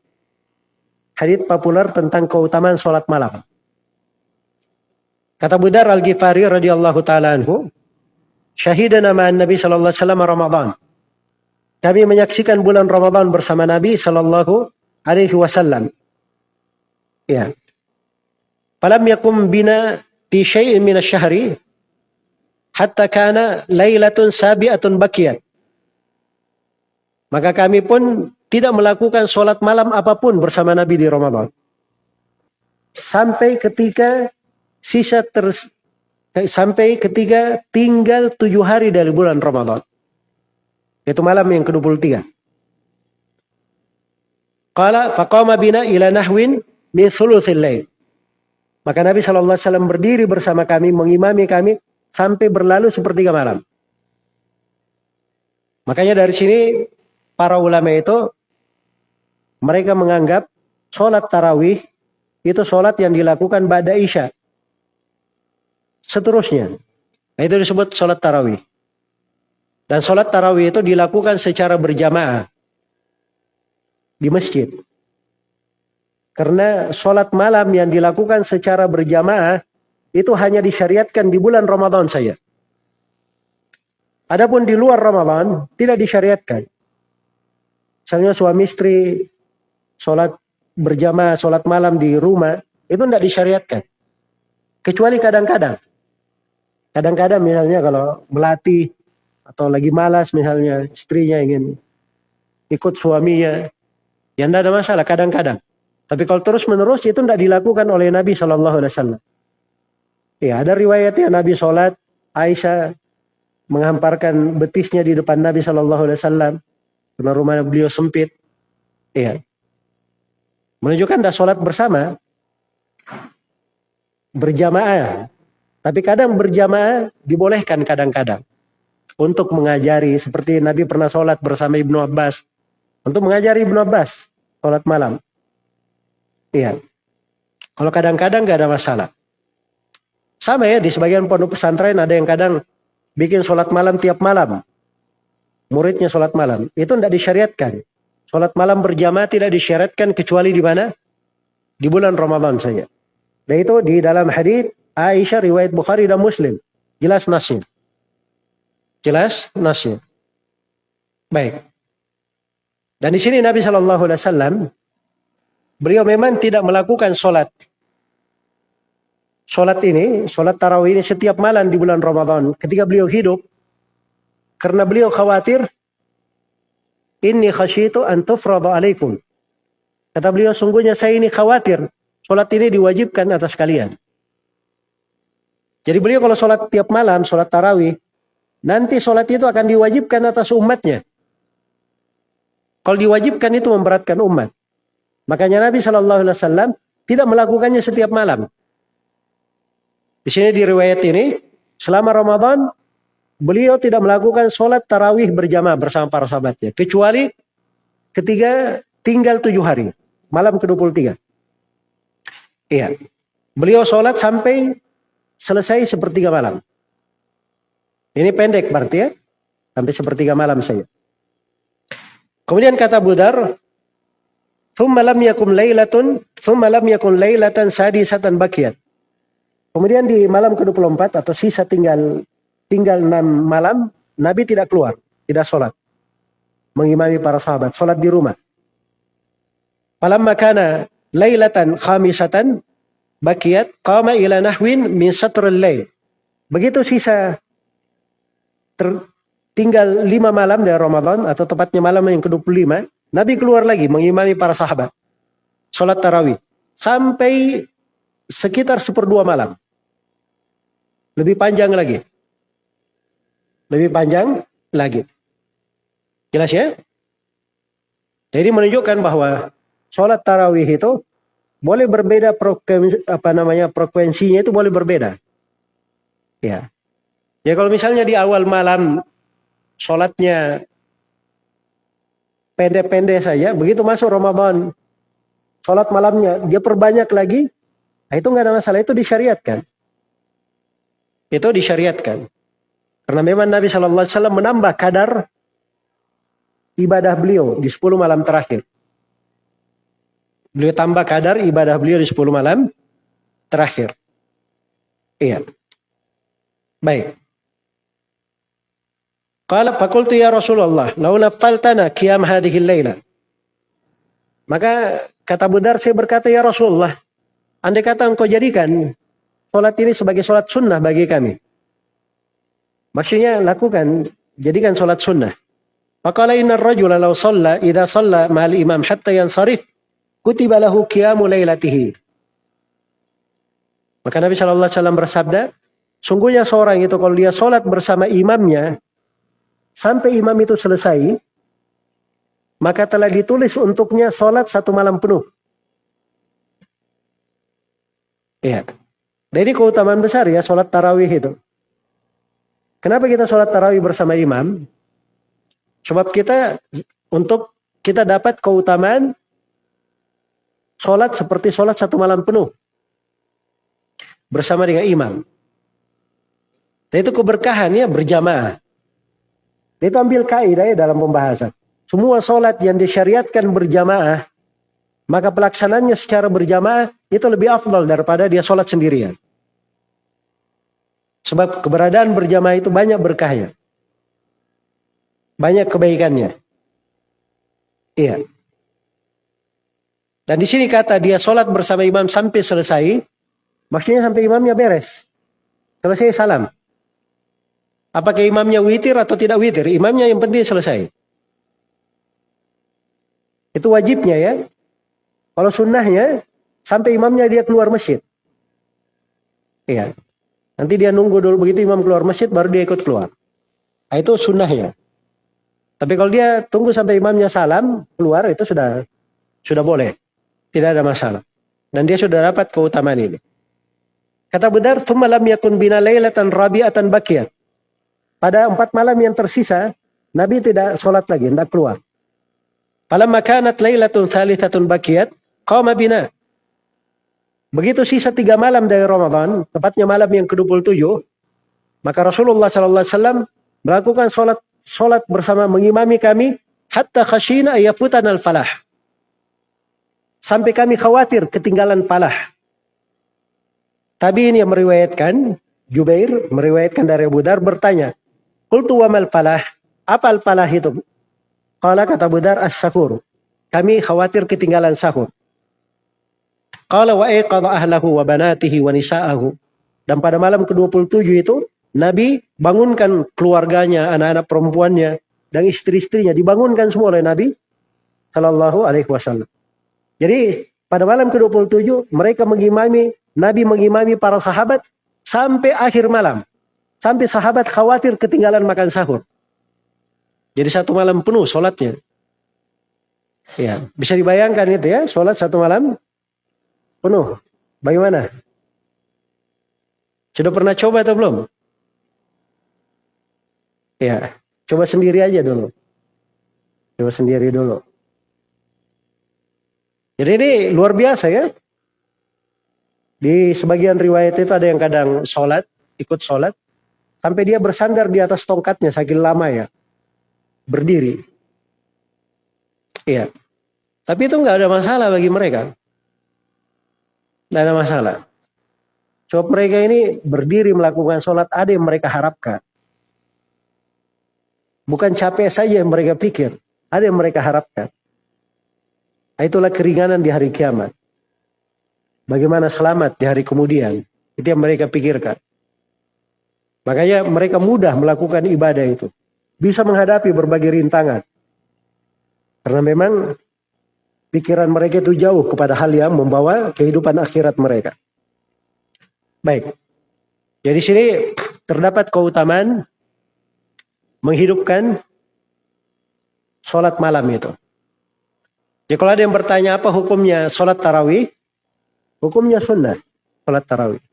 Hadis populer tentang keutamaan sholat malam. Kata Budar Al-Ghifari radhiyallahu taala anhu, syahidana ma'an Nabi sallallahu alaihi wasallam Ramadan. Kami menyaksikan bulan Ramadan bersama Nabi sallallahu alaihi wasallam. Ya. Falam yakum bina fi syai'in min asy-syahri hatta kana lailatun sabi'atun bakiyat. Maka kami pun tidak melakukan sholat malam apa pun bersama Nabi di Ramadan. Sampai ketika sisa ter, sampai ketika tinggal tujuh hari dari bulan Ramadan. Itu malam yang ke-23. Qala faqama bina ila nahwin min thuluthil lail. Maka Nabi SAW berdiri bersama kami, mengimami kami sampai berlalu sepertiga malam. Makanya dari sini para ulama itu mereka menganggap sholat tarawih itu sholat yang dilakukan pada isya. Seterusnya. Nah, itu disebut sholat tarawih. Dan sholat tarawih itu dilakukan secara berjamaah. Di masjid. Karena sholat malam yang dilakukan secara berjamaah itu hanya disyariatkan di bulan Ramadan saja. Adapun di luar Ramadan tidak disyariatkan. Misalnya suami istri sholat berjamaah, sholat malam di rumah, itu tidak disyariatkan. Kecuali kadang-kadang. Kadang-kadang misalnya kalau melatih atau lagi malas misalnya istrinya ingin ikut suaminya, ya tidak ada masalah kadang-kadang. Tapi kalau terus menerus itu tidak dilakukan oleh Nabi Shallallahu Alaihi Wasallam. Ya ada riwayatnya Nabi sholat Aisyah menghamparkan betisnya di depan Nabi Shallallahu Alaihi Wasallam karena rumah beliau sempit. Ya menunjukkan dah sholat bersama berjamaah. Tapi kadang berjamaah dibolehkan kadang-kadang untuk mengajari seperti Nabi pernah sholat bersama Ibnu Abbas untuk mengajari Ibnu Abbas sholat malam. Iya. Kalau kadang-kadang nggak ada masalah. Sama ya di sebagian pondok pesantren ada yang kadang bikin sholat malam tiap malam. Muridnya sholat malam. Itu tidak disyariatkan. Sholat malam berjamaah tidak disyariatkan kecuali di mana? Di bulan Ramadan saja. Dan itu di dalam hadis Aisyah riwayat Bukhari dan Muslim. Jelas nasnya. Jelas nasnya. Baik. Dan di sini Nabi Shallallahu Alaihi Wasallam Beliau memang tidak melakukan sholat. Sholat ini, sholat tarawih ini setiap malam di bulan Ramadan. Ketika beliau hidup, karena beliau khawatir, ini khasyitu antufradu alaikum. Kata beliau, sungguhnya saya ini khawatir. Sholat ini diwajibkan atas kalian. Jadi beliau kalau sholat tiap malam, sholat tarawih, nanti sholat itu akan diwajibkan atas umatnya. Kalau diwajibkan itu memberatkan umat. Makanya Nabi Wasallam tidak melakukannya setiap malam. Di sini di riwayat ini, selama Ramadan beliau tidak melakukan sholat tarawih berjamaah bersama para sahabatnya, kecuali ketiga tinggal tujuh hari, malam ke-23. Iya. Beliau sholat sampai selesai sepertiga malam. Ini pendek berarti ya. Sampai sepertiga malam saja. Kemudian kata Budar, Thumma lam yakun lailatun, thumma lam yakun lailatan sadisatan bakiyat. Kemudian di malam ke-24 atau sisa tinggal tinggal 6 malam, Nabi tidak keluar, tidak sholat. Mengimami para sahabat, sholat di rumah. Falamma kana lailatan khamisatan bakiyat qama ila nahwin min satrul lail. Begitu sisa ter, tinggal lima malam dari Ramadan atau tepatnya malam yang ke-25, Nabi keluar lagi mengimami para sahabat. Sholat tarawih. Sampai sekitar seperdua malam. Lebih panjang lagi. Lebih panjang lagi. Jelas ya? Jadi menunjukkan bahwa sholat tarawih itu boleh berbeda frekuensi, apa namanya frekuensinya itu boleh berbeda. Ya. Ya kalau misalnya di awal malam sholatnya pendek-pendek saja, begitu masuk Ramadan, sholat malamnya dia perbanyak lagi, nah itu nggak ada masalah, itu disyariatkan. Itu disyariatkan. Karena memang Nabi Shallallahu Alaihi Wasallam menambah kadar ibadah beliau di 10 malam terakhir. Beliau tambah kadar ibadah beliau di 10 malam terakhir. Iya. Baik. Qala faqultu ya Rasulullah, lau naftaltana qiyam hadhihi laila. Maka kata Budar saya berkata ya Rasulullah, andai kata engkau jadikan sholat ini sebagai sholat sunnah bagi kami. Maksudnya lakukan, jadikan sholat sunnah. Faqala inna rajula law shalla idza shalla ma'al imam hatta yansarif kutiba lahu qiyamu lailatihi. Maka Nabi Shallallahu Alaihi Wasallam bersabda, sungguhnya seorang itu kalau dia sholat bersama imamnya, sampai imam itu selesai, maka telah ditulis untuknya sholat satu malam penuh. Iya. Jadi keutamaan besar ya sholat tarawih itu. Kenapa kita sholat tarawih bersama imam? Sebab kita untuk kita dapat keutamaan sholat seperti sholat satu malam penuh bersama dengan imam. Dan itu keberkahan ya berjamaah. Itu ambil kaidah ya dalam pembahasan. Semua sholat yang disyariatkan berjamaah, maka pelaksananya secara berjamaah itu lebih afdal daripada dia sholat sendirian. Sebab keberadaan berjamaah itu banyak berkahnya. banyak kebaikannya. Iya. Dan di sini kata dia sholat bersama imam sampai selesai, maksudnya sampai imamnya beres. Selesai salam. Apakah imamnya witir atau tidak witir? Imamnya yang penting selesai. Itu wajibnya ya. Kalau sunnahnya, sampai imamnya dia keluar masjid. Iya. Nanti dia nunggu dulu begitu imam keluar masjid, baru dia ikut keluar. Nah, itu sunnahnya. Tapi kalau dia tunggu sampai imamnya salam, keluar itu sudah sudah boleh. Tidak ada masalah. Dan dia sudah dapat keutamaan ini. Kata Bedar, "Tsumma yakun bina lailatan rabi'atan bakiyat." Pada empat malam yang tersisa, Nabi tidak sholat lagi, tidak keluar. Falamma kanat lailatun thalithatun bakiyat, qama bina. Begitu sisa tiga malam dari Ramadan, tepatnya malam yang ke-27, maka Rasulullah SAW melakukan sholat sholat bersama mengimami kami hatta khashina ayafutan al-falah. Sampai kami khawatir ketinggalan palah. Tabiin yang meriwayatkan, Jubair meriwayatkan dari Abu Dar bertanya, Qultu wa mal falah? Apa al-falah itu? Qala kata Abu Dar as-sahur. Kami khawatir ketinggalan sahur. Qala wa iqadha ahlahu wa banatihi wa nisa'ahu. Dan pada malam ke-27 itu, Nabi bangunkan keluarganya, anak-anak perempuannya, dan istri-istrinya. Dibangunkan semua oleh Nabi Sallallahu Alaihi Wasallam. Jadi pada malam ke-27 mereka mengimami, Nabi mengimami para sahabat sampai akhir malam. Sampai sahabat khawatir ketinggalan makan sahur. Jadi satu malam penuh sholatnya. Ya, bisa dibayangkan itu ya, sholat satu malam penuh. Bagaimana? Sudah pernah coba atau belum? Ya, coba sendiri aja dulu. Coba sendiri dulu. Jadi ini luar biasa ya. Di sebagian riwayat itu ada yang kadang sholat, ikut sholat, sampai dia bersandar di atas tongkatnya saking lama ya, berdiri. Iya. Tapi itu nggak ada masalah bagi mereka. Nggak ada masalah. Sebab mereka ini berdiri melakukan sholat ada yang mereka harapkan. Bukan capek saja yang mereka pikir, ada yang mereka harapkan. Itulah keringanan di hari kiamat. Bagaimana selamat di hari kemudian. Itu yang mereka pikirkan. Makanya mereka mudah melakukan ibadah itu. Bisa menghadapi berbagai rintangan. Karena memang pikiran mereka itu jauh kepada hal yang membawa kehidupan akhirat mereka. Baik. Jadi sini terdapat keutamaan menghidupkan sholat malam itu. Ya kalau ada yang bertanya apa hukumnya sholat tarawih, hukumnya sunnah sholat tarawih.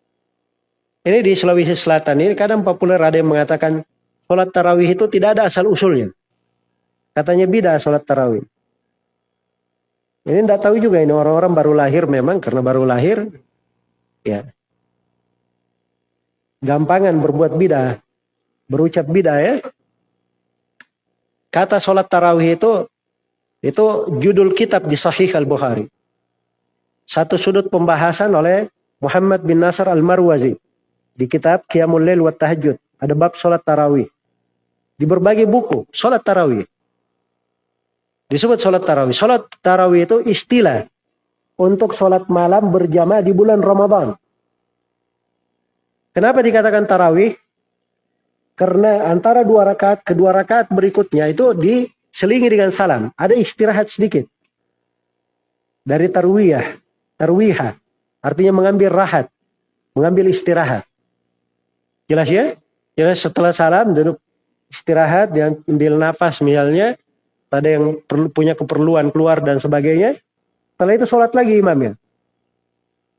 Ini di Sulawesi Selatan ini kadang populer ada yang mengatakan sholat tarawih itu tidak ada asal usulnya. Katanya bida sholat tarawih. Ini tidak tahu juga ini orang-orang baru lahir memang karena baru lahir ya gampangan berbuat bidah berucap bidah ya kata sholat tarawih itu itu judul kitab di Sahih Al-Bukhari. Satu sudut pembahasan oleh Muhammad bin Nasr Al-Marwazi. Di kitab Qiyamul Lail wa Tahajud. Ada bab sholat tarawih. Di berbagai buku, sholat tarawih. Disebut sholat tarawih. Sholat tarawih itu istilah untuk sholat malam berjamaah di bulan Ramadan. Kenapa dikatakan tarawih? Karena antara dua rakaat kedua rakaat berikutnya itu di selingi dengan salam. Ada istirahat sedikit. Dari tarwiyah. Tarwiha. Artinya mengambil rahat. Mengambil istirahat. Jelas ya? Jelas setelah salam duduk istirahat dan ambil nafas misalnya. Ada yang perlu, punya keperluan keluar dan sebagainya. Setelah itu sholat lagi imamnya.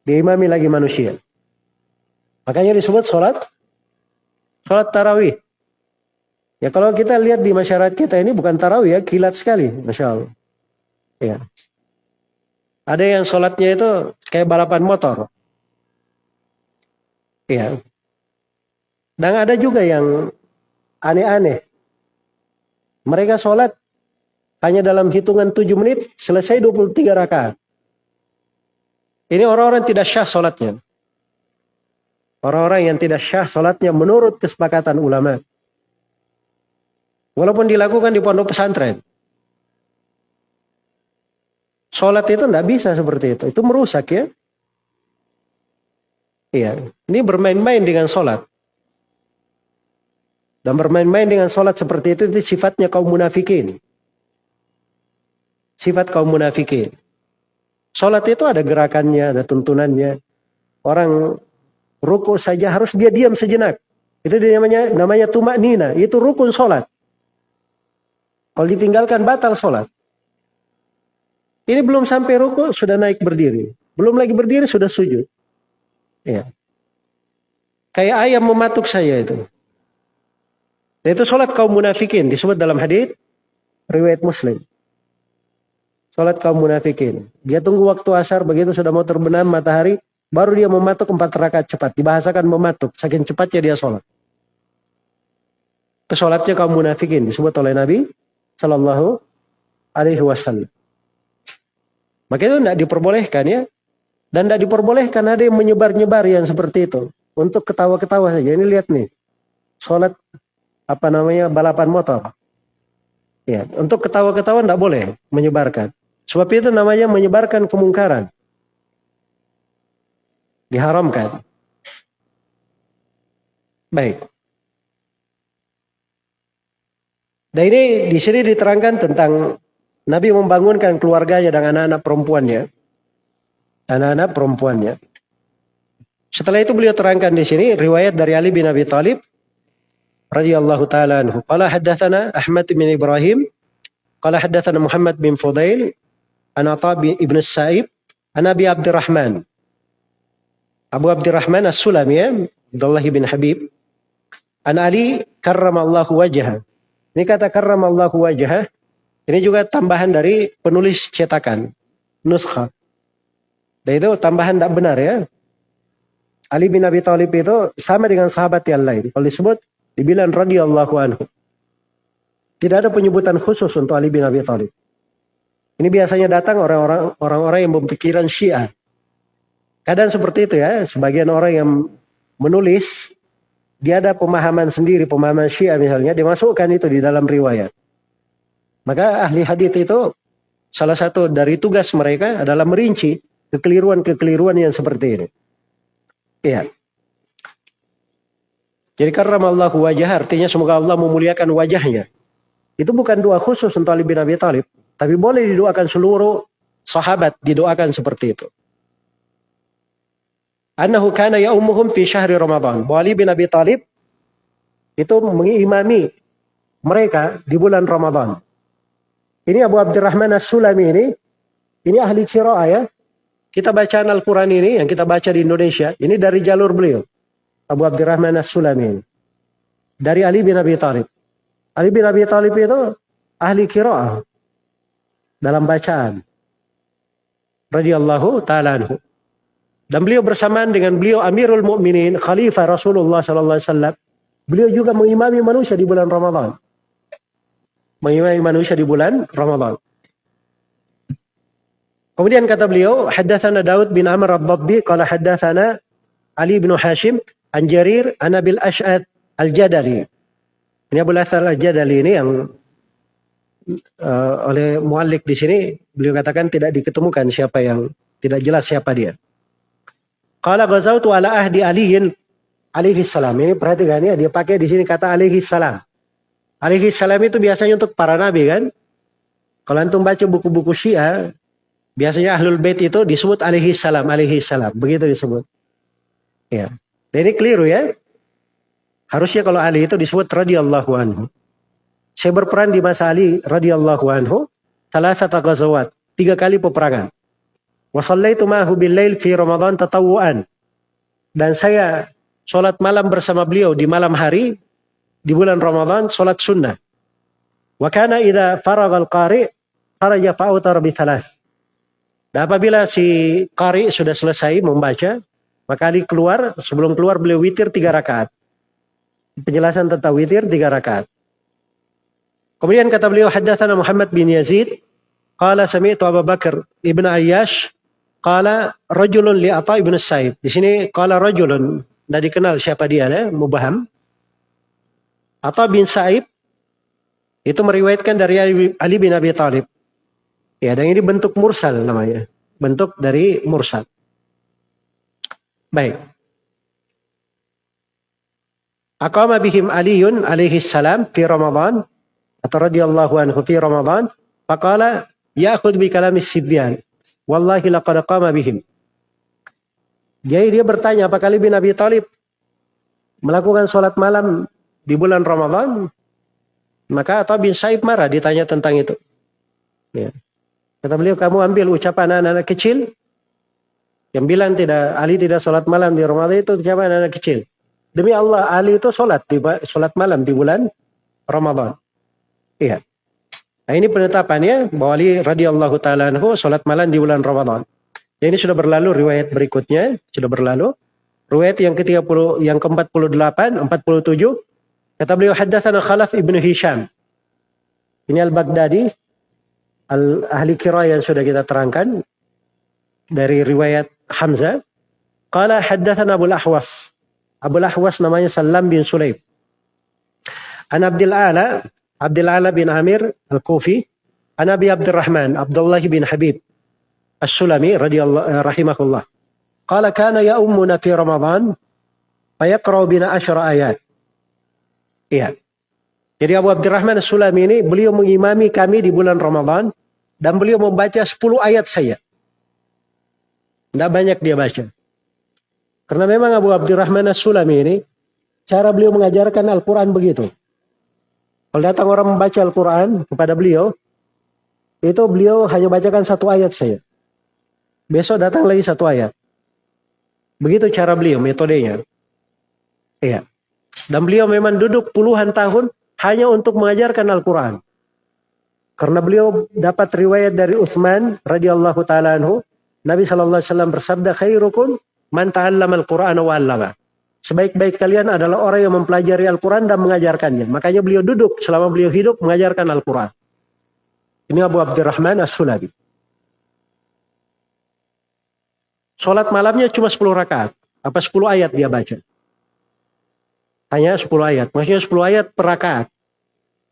Diimami lagi manusia. Makanya disebut sholat. Sholat tarawih. Ya kalau kita lihat di masyarakat kita ini bukan tarawih ya, kilat sekali, masya Allah. Ya. Ada yang sholatnya itu kayak balapan motor. Ya. Dan ada juga yang aneh-aneh. Mereka sholat hanya dalam hitungan 7 menit selesai 23 rakaat. Ini orang-orang tidak syah sholatnya. Orang-orang yang tidak syah sholatnya menurut kesepakatan ulama. Walaupun dilakukan di pondok pesantren. Sholat itu tidak bisa seperti itu. Itu merusak ya. Iya. Ini bermain-main dengan sholat. Dan bermain-main dengan sholat seperti itu, itu sifatnya kaum munafikin. Sifat kaum munafikin. Sholat itu ada gerakannya, ada tuntunannya. Orang ruku saja harus dia diam sejenak. Itu namanya namanya tumak nina. Itu rukun sholat. Kalau ditinggalkan batal sholat. Ini belum sampai ruku sudah naik berdiri. Belum lagi berdiri sudah sujud. Ya. Kayak ayam mematuk saya itu. Dan itu sholat kaum munafikin disebut dalam hadis riwayat Muslim. Sholat kaum munafikin. Dia tunggu waktu asar begitu sudah mau terbenam matahari, baru dia mematuk empat rakaat cepat. Dibahasakan mematuk, saking cepatnya dia sholat. Itu sholatnya kaum munafikin disebut oleh Nabi Shallallahu Alaihi Wasallam. Maka itu tidak diperbolehkan ya. Dan tidak diperbolehkan ada yang menyebar-nyebar yang seperti itu. Untuk ketawa-ketawa saja. Ini lihat nih. Sholat apa namanya balapan motor. Ya, untuk ketawa-ketawa tidak boleh menyebarkan. Sebab itu namanya menyebarkan kemungkaran. Diharamkan. Baik. Dan ini di sini diterangkan tentang Nabi membangunkan keluarganya dan anak-anak perempuannya anak-anak perempuannya. Setelah itu beliau terangkan di sini riwayat dari Ali bin Abi Thalib radhiyallahu taala anhu. Qala haddatsana Ahmad bin Ibrahim qala haddatsana Muhammad bin Fudail an Atha bin Ibn Sa'ib an Abi Abdurrahman. Abu Abdurrahman As-Sulami ya, Abdullah bin Habib. An Ali karramallahu wajhah. Ini kata karramallahu wajhah. Ini juga tambahan dari penulis cetakan. Nuskha. Dan itu tambahan tidak benar ya. Ali bin Abi Thalib itu sama dengan sahabat yang lain. Kalau disebut dibilang radhiyallahu anhu. Tidak ada penyebutan khusus untuk Ali bin Abi Thalib. Ini biasanya datang orang-orang orang-orang yang berpikiran Syiah. Kadang seperti itu ya, sebagian orang yang menulis dia ada pemahaman sendiri, pemahaman Syiah misalnya, dimasukkan itu di dalam riwayat. Maka ahli hadis itu salah satu dari tugas mereka adalah merinci kekeliruan-kekeliruan yang seperti ini. Iya. Jadi karena Allah wajah artinya semoga Allah memuliakan wajahnya. Itu bukan doa khusus untuk Ali bin Abi Thalib, tapi boleh didoakan seluruh sahabat didoakan seperti itu. Annahu kana ya'umuhum fi syahri Ramadan. Ali bin Abi Thalib itu mengimami mereka di bulan Ramadan. Ini Abu Abdurrahman As-Sulami ini, ini ahli qiraah ya. Kita bacaan Al-Quran ini, yang kita baca di Indonesia, ini dari jalur beliau. Abu Abdurrahman As-Sulami. Dari Ali bin Abi Thalib. Ali bin Abi Thalib itu ahli kira'ah. Dalam bacaan. Radiyallahu ta'ala anhu. Dan beliau bersamaan dengan beliau Amirul Mukminin, Khalifah Rasulullah sallallahu alaihi wasallam. Beliau juga mengimami manusia di bulan Ramadan. Mengimami manusia di bulan Ramadan. Kemudian kata beliau, haddatsana Daud bin Amr ad-Dabbi qala haddatsana Ali bin Hashim an Jarir an Abil Ash'ad Al-Jadali. Ini Abu Asal Al-Jadali ini yang uh, oleh muallik di sini beliau katakan tidak diketemukan siapa yang tidak jelas siapa dia. Qala ghazawtu ala ahdi aliyin alaihi salam. Ini perhatikan ya, dia pakai di sini kata alaihi salam. Alaihi salam itu biasanya untuk para nabi kan? Kalau antum baca buku-buku Syiah, Biasanya ahlul bait itu disebut alaihi salam, alaihi salam. Begitu disebut. Ya. Dan ini keliru ya. Harusnya kalau Ali itu disebut radhiyallahu anhu. Saya berperan di masa Ali radhiyallahu anhu. Salah satu ghazawat. Tiga kali peperangan. Wasallaitu ma'hu billail fi Ramadan tatawuan. Dan saya sholat malam bersama beliau di malam hari di bulan Ramadan sholat sunnah. Wa kana idza faragal qari kharaja fa'utar bi thalath. Dan apabila si Qari sudah selesai membaca, maka Ali keluar, sebelum keluar beliau witir tiga rakaat. Penjelasan tentang witir tiga rakaat. Kemudian kata beliau, Haddathana Muhammad bin Yazid, Qala sami'tu Abu Bakar ibn Ayyash, Qala rajulun li Atta ibn Sa'id. Di sini Qala rajulun, tidak dikenal siapa dia, ya, mubaham. Atta bin Sa'id Itu meriwayatkan dari Ali bin Abi Thalib. Ya, dan ini bentuk mursal namanya. Bentuk dari mursal. Baik. Aqama bihim Aliun alaihi salam fi Ramadan atau radhiyallahu anhu fi Ramadan faqala ya'khudh bi kalami sibyan wallahi laqad qama bihim. Jadi dia bertanya apakah Ali bin Abi Thalib melakukan sholat malam di bulan Ramadan? Maka atau bin Saib marah ditanya tentang itu. Ya. kata beliau kamu ambil ucapan anak-anak kecil. Yang bilang tidak Ali tidak sholat malam di Ramadan itu ucapan anak-anak kecil. Demi Allah, Ali itu sholat di sholat malam di bulan Ramadan. Iya. Nah ini penetapannya bahwa Ali radhiyallahu taala anhu sholat malam di bulan Ramadan. Ya, ini sudah berlalu riwayat berikutnya sudah berlalu. Riwayat yang ke-30 yang ke-48, 47 kata beliau haddatsana Khalaf ibnu Hisham. Ini Al-Baghdadi al ahli kira yang sudah kita terangkan dari riwayat Hamzah. Qala haddatsana Abu Ahwas Abu Ahwas namanya Salam bin Sulaim. An Abdul Ala, Abdul Ala bin Amir Al-Kufi, An Abi Abdurrahman, Abdullah bin Habib As-Sulami radhiyallahu eh, rahimahullah. Qala kana ya ummuna fi Ramadan fayaqra'u bina asyara ayat. Iya. Jadi Abu Abdurrahman As-Sulami ini beliau mengimami kami di bulan Ramadan dan beliau membaca 10 ayat saya. Tidak banyak dia baca. Karena memang Abu Abdurrahman As-Sulami ini, cara beliau mengajarkan Al-Quran begitu. Kalau datang orang membaca Al-Quran kepada beliau, itu beliau hanya bacakan satu ayat saja. Besok datang lagi satu ayat. Begitu cara beliau, metodenya. Iya. Dan beliau memang duduk puluhan tahun hanya untuk mengajarkan Al-Quran. Karena beliau dapat riwayat dari Uthman radhiyallahu taala anhu, Nabi sallallahu alaihi bersabda khairukum Man ta'allama al-Qur'an wa. Sebaik-baik kalian adalah orang yang mempelajari Al-Quran dan mengajarkannya. Makanya beliau duduk selama beliau hidup mengajarkan Al-Quran. Ini Abu Abdurrahman As-Sulabi. Sholat malamnya cuma 10 rakaat. Apa 10 ayat dia baca. Hanya 10 ayat. Maksudnya 10 ayat per rakaat.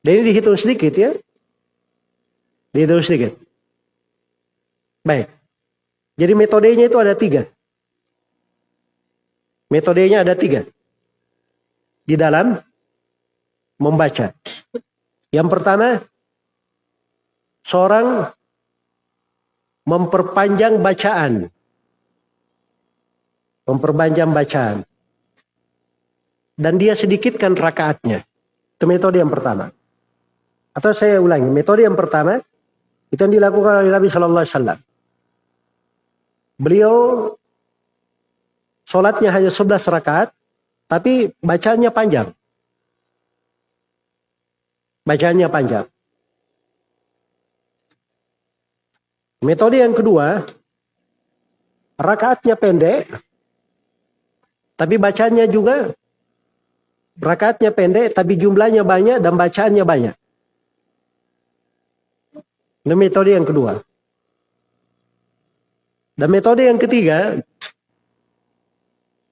Dan ini dihitung sedikit ya. Dihitung sedikit. Baik. Jadi metodenya itu ada tiga. Metodenya ada tiga. Di dalam membaca. Yang pertama, seorang memperpanjang bacaan. Memperpanjang bacaan. Dan dia sedikitkan rakaatnya. Itu metode yang pertama. Atau saya ulangi, metode yang pertama itu yang dilakukan oleh Nabi Shallallahu Alaihi Wasallam. Beliau Sholatnya hanya 11 rakaat, tapi bacanya panjang. Bacanya panjang. Metode yang kedua, rakaatnya pendek, tapi bacanya juga rakaatnya pendek, tapi jumlahnya banyak dan bacaannya banyak. Ini metode yang kedua. Dan metode yang ketiga,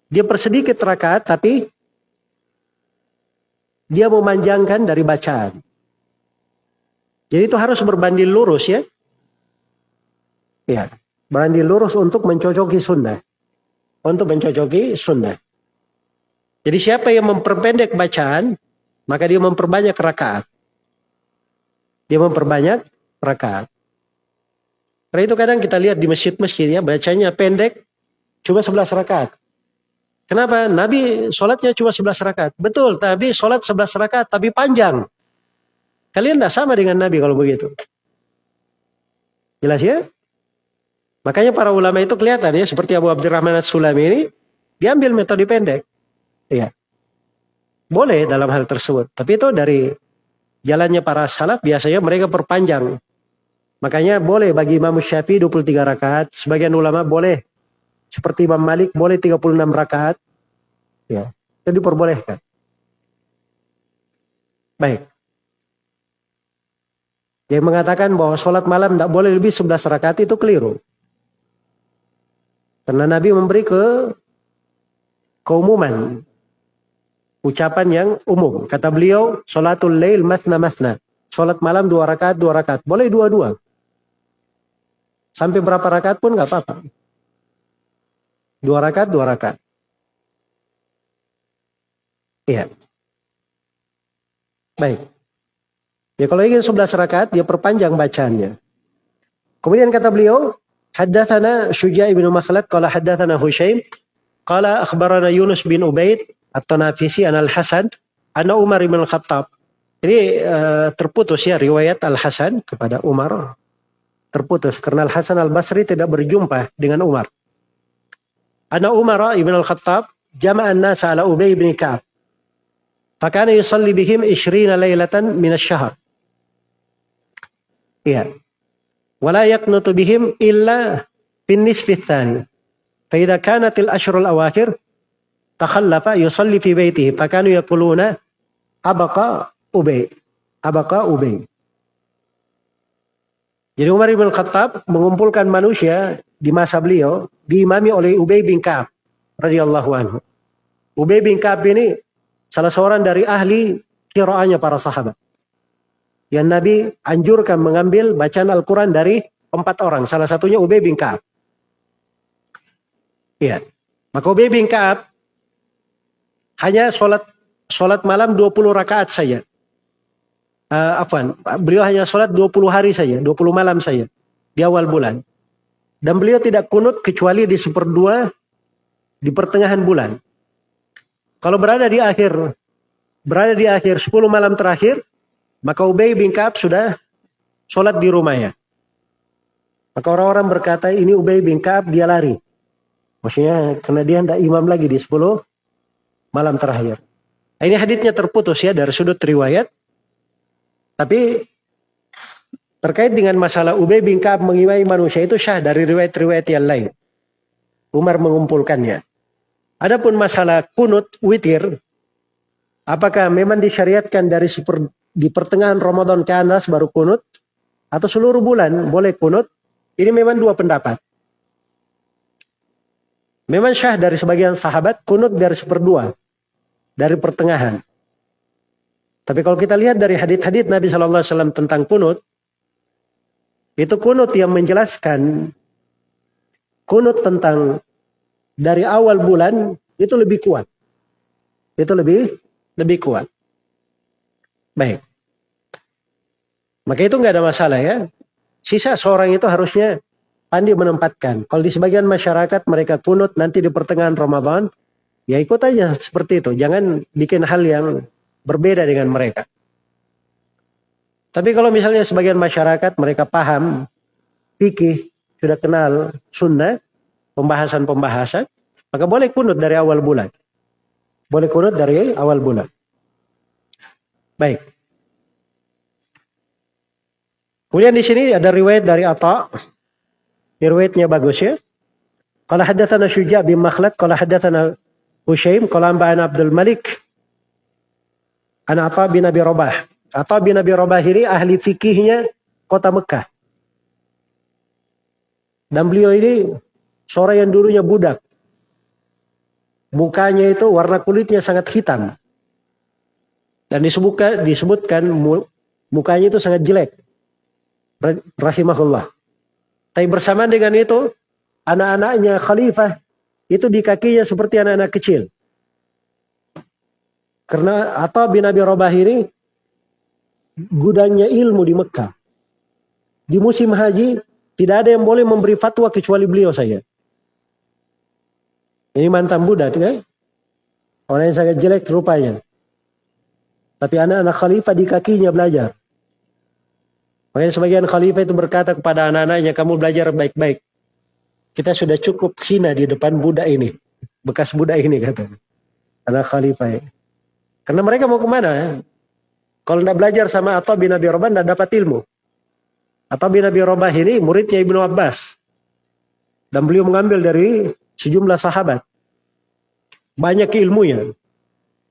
dia persedikit rakaat tapi dia memanjangkan dari bacaan. Jadi itu harus berbanding lurus ya. Ya, berbanding lurus untuk mencocoki sunnah. Untuk mencocoki sunnah. Jadi siapa yang memperpendek bacaan, maka dia memperbanyak rakaat. Dia memperbanyak rakaat. Karena itu kadang kita lihat di masjid-masjid ya, bacanya pendek, cuma 11 rakaat. Kenapa? Nabi sholatnya cuma 11 rakaat. Betul, tapi sholat 11 rakaat, tapi panjang. Kalian tidak sama dengan Nabi kalau begitu. Jelas ya? Makanya para ulama itu kelihatan ya, seperti Abu Abdurrahman As-Sulami ini, diambil metode pendek. Iya. Boleh dalam hal tersebut. Tapi itu dari jalannya para salaf, biasanya mereka perpanjang. Makanya boleh bagi Imam Syafi'i 23 rakaat, sebagian ulama boleh seperti Imam Malik boleh 36 rakaat. Ya, itu diperbolehkan. Baik. Yang mengatakan bahwa sholat malam tidak boleh lebih 11 rakaat itu keliru. Karena Nabi memberi ke keumuman. Ucapan yang umum. Kata beliau, sholatul lail masna masna. sholat malam dua rakaat, dua rakaat. Boleh dua-dua. Sampai berapa rakaat pun nggak apa-apa. Dua rakaat, dua rakaat. Iya. Baik. Ya kalau ingin sebelas rakaat, dia perpanjang bacaannya. Kemudian kata beliau, Haddathana Syuja' ibn Makhlad, qala haddathana Hushaim, qala akhbarana Yunus bin Ubaid, at-Tanafisi an al-Hasan, anna Umar ibn al-Khattab. Ini uh, terputus ya riwayat Al-Hasan kepada Umar. Terputus karena Al-Hasan Al-Basri tidak berjumpa dengan Umar. Anna Umar ibn al-Khattab jama'an nasa ala Ubay bin Ka'ab. Fakana yusalli bihim 20 laylatan min asy-syahr. Iya. Wala yaqnutu bihim illa fin nisfi tsani. Fa idza kanat al-ashrul awakhir takhallafa yusalli fi baitihi fakanu yaquluna abaqa ubay abaqa ubay jadi Umar bin Khattab mengumpulkan manusia di masa beliau diimami oleh Ubay bin Ka'ab radhiyallahu anhu. Ubay bin Ka'ab ini salah seorang dari ahli kiraannya para sahabat. Yang Nabi anjurkan mengambil bacaan Al-Quran dari empat orang. Salah satunya Ubay bin Ka'ab. Iya. Maka Ubay bin Ka'ab hanya sholat sholat malam 20 rakaat saja. Uh, apa? Beliau hanya sholat 20 hari saja, 20 malam saja di awal bulan. Dan beliau tidak kunut kecuali di seperdua di pertengahan bulan. Kalau berada di akhir berada di akhir 10 malam terakhir, maka Ubay bin Ka'ab sudah sholat di rumahnya. Maka orang-orang berkata ini Ubay bin Ka'ab dia lari. Maksudnya karena dia tidak imam lagi di 10 malam terakhir. Ini haditsnya terputus ya dari sudut riwayat. Tapi terkait dengan masalah Ubay bin Ka'ab mengimai manusia itu syah dari riwayat-riwayat yang lain. Umar mengumpulkannya. Adapun masalah kunut witir, apakah memang disyariatkan dari super, di pertengahan Ramadan ke atas baru kunut atau seluruh bulan boleh kunut? Ini memang dua pendapat. Memang syah dari sebagian sahabat kunut dari seperdua. Dari pertengahan. Tapi kalau kita lihat dari hadith-hadith Nabi Shallallahu Alaihi Wasallam tentang kunut, itu kunut yang menjelaskan kunut tentang dari awal bulan itu lebih kuat. Itu lebih lebih kuat. Baik. Maka itu nggak ada masalah ya. Sisa seorang itu harusnya pandai menempatkan. Kalau di sebagian masyarakat mereka kunut nanti di pertengahan Ramadan, ya ikut aja seperti itu. Jangan bikin hal yang berbeda dengan mereka. Tapi kalau misalnya sebagian masyarakat mereka paham, fikih, sudah kenal sunnah, pembahasan-pembahasan, maka boleh kunut dari awal bulan. Boleh kunut dari awal bulan. Baik. Kemudian di sini ada riwayat dari Atta Riwayatnya bagus ya. Qala haddatsana Syuja' bin Makhlad, qala haddatsana qala anba'ana Abdul Malik. Ana Atha bin Abi Rabah. Atha bin Abi Rabah ini ahli fikihnya kota Mekah. Dan beliau ini seorang yang dulunya budak. Mukanya itu warna kulitnya sangat hitam. Dan disebutkan, disebutkan mukanya itu sangat jelek. Rahimahullah. Tapi bersama dengan itu, anak-anaknya khalifah itu di kakinya seperti anak-anak kecil. Karena atau bin Abi Rabah ini gudangnya ilmu di Mekah. Di musim haji tidak ada yang boleh memberi fatwa kecuali beliau saja. Ini mantan budak kan? Orang yang sangat jelek rupanya. Tapi anak-anak khalifah di kakinya belajar. Makanya sebagian khalifah itu berkata kepada anak-anaknya, kamu belajar baik-baik. Kita sudah cukup hina di depan budak ini. Bekas budak ini kata. Anak khalifah. Karena mereka mau ke mana? Kalau tidak belajar sama atau bin Abi Robah, tidak dapat ilmu. Atau bin Abi Robah ini muridnya Ibnu Abbas. Dan beliau mengambil dari sejumlah sahabat. Banyak ilmunya.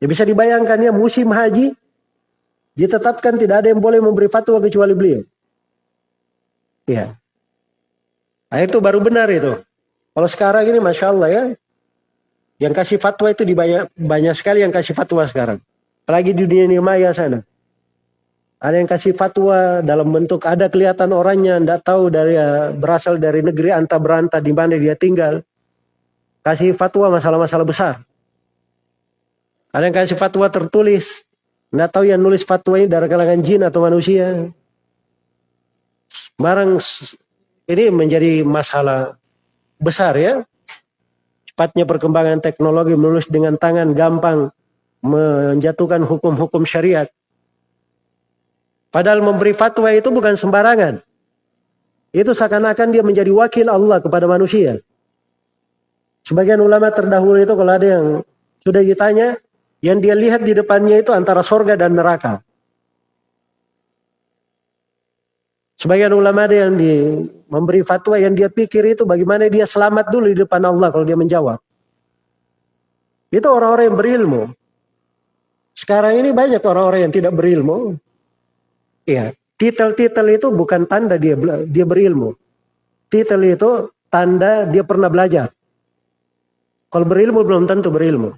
Ya bisa dibayangkan ya musim haji Ditetapkan tidak ada yang boleh memberi fatwa kecuali beliau. Ya. Nah, itu baru benar itu. Kalau sekarang ini Masya Allah ya. Yang kasih fatwa itu di banyak, banyak sekali yang kasih fatwa sekarang. Apalagi di dunia maya sana. Ada yang kasih fatwa dalam bentuk ada kelihatan orangnya tidak tahu dari eh, berasal dari negeri anta beranta di mana dia tinggal. Kasih fatwa masalah-masalah besar. Ada yang kasih fatwa tertulis. Tidak tahu yang nulis fatwa ini dari kalangan jin atau manusia. Barang ini menjadi masalah besar ya. Cepatnya perkembangan teknologi menulis dengan tangan gampang menjatuhkan hukum-hukum syariat. Padahal memberi fatwa itu bukan sembarangan. Itu seakan-akan dia menjadi wakil Allah kepada manusia. Sebagian ulama terdahulu itu kalau ada yang sudah ditanya, yang dia lihat di depannya itu antara sorga dan neraka. Sebagian ulama ada yang di, memberi fatwa yang dia pikir itu bagaimana dia selamat dulu di depan Allah kalau dia menjawab. Itu orang-orang yang berilmu. Sekarang ini banyak orang-orang yang tidak berilmu. Iya, titel-titel itu bukan tanda dia dia berilmu. Titel itu tanda dia pernah belajar. Kalau berilmu belum tentu berilmu.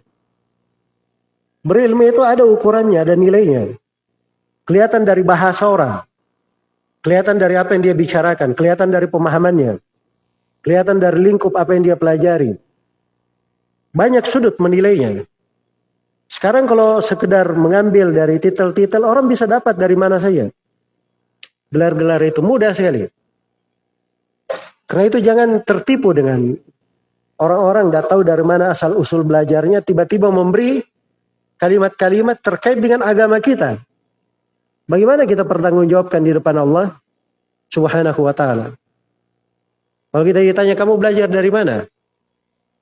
Berilmu itu ada ukurannya, ada nilainya. Kelihatan dari bahasa orang. Kelihatan dari apa yang dia bicarakan, kelihatan dari pemahamannya. Kelihatan dari lingkup apa yang dia pelajari. Banyak sudut menilainya. Sekarang kalau sekedar mengambil dari titel-titel, orang bisa dapat dari mana saja. Gelar-gelar itu mudah sekali. Karena itu jangan tertipu dengan orang-orang tidak tahu dari mana asal usul belajarnya tiba-tiba memberi kalimat-kalimat terkait dengan agama kita. Bagaimana kita pertanggungjawabkan di depan Allah Subhanahu wa taala? Kalau kita ditanya kamu belajar dari mana?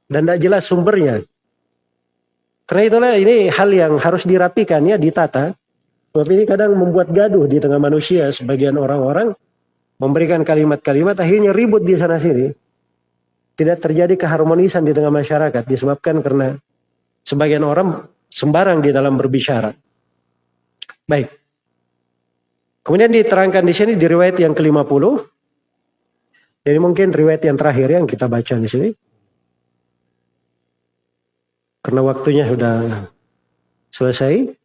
Dan tidak jelas sumbernya. Karena itulah ini hal yang harus dirapikan ya, ditata. Sebab ini kadang membuat gaduh di tengah manusia. Sebagian orang-orang memberikan kalimat-kalimat akhirnya ribut di sana sini. Tidak terjadi keharmonisan di tengah masyarakat disebabkan karena sebagian orang sembarang di dalam berbicara. Baik. Kemudian diterangkan di sini di riwayat yang ke-50. Jadi mungkin riwayat yang terakhir yang kita baca di sini. Karena waktunya sudah selesai.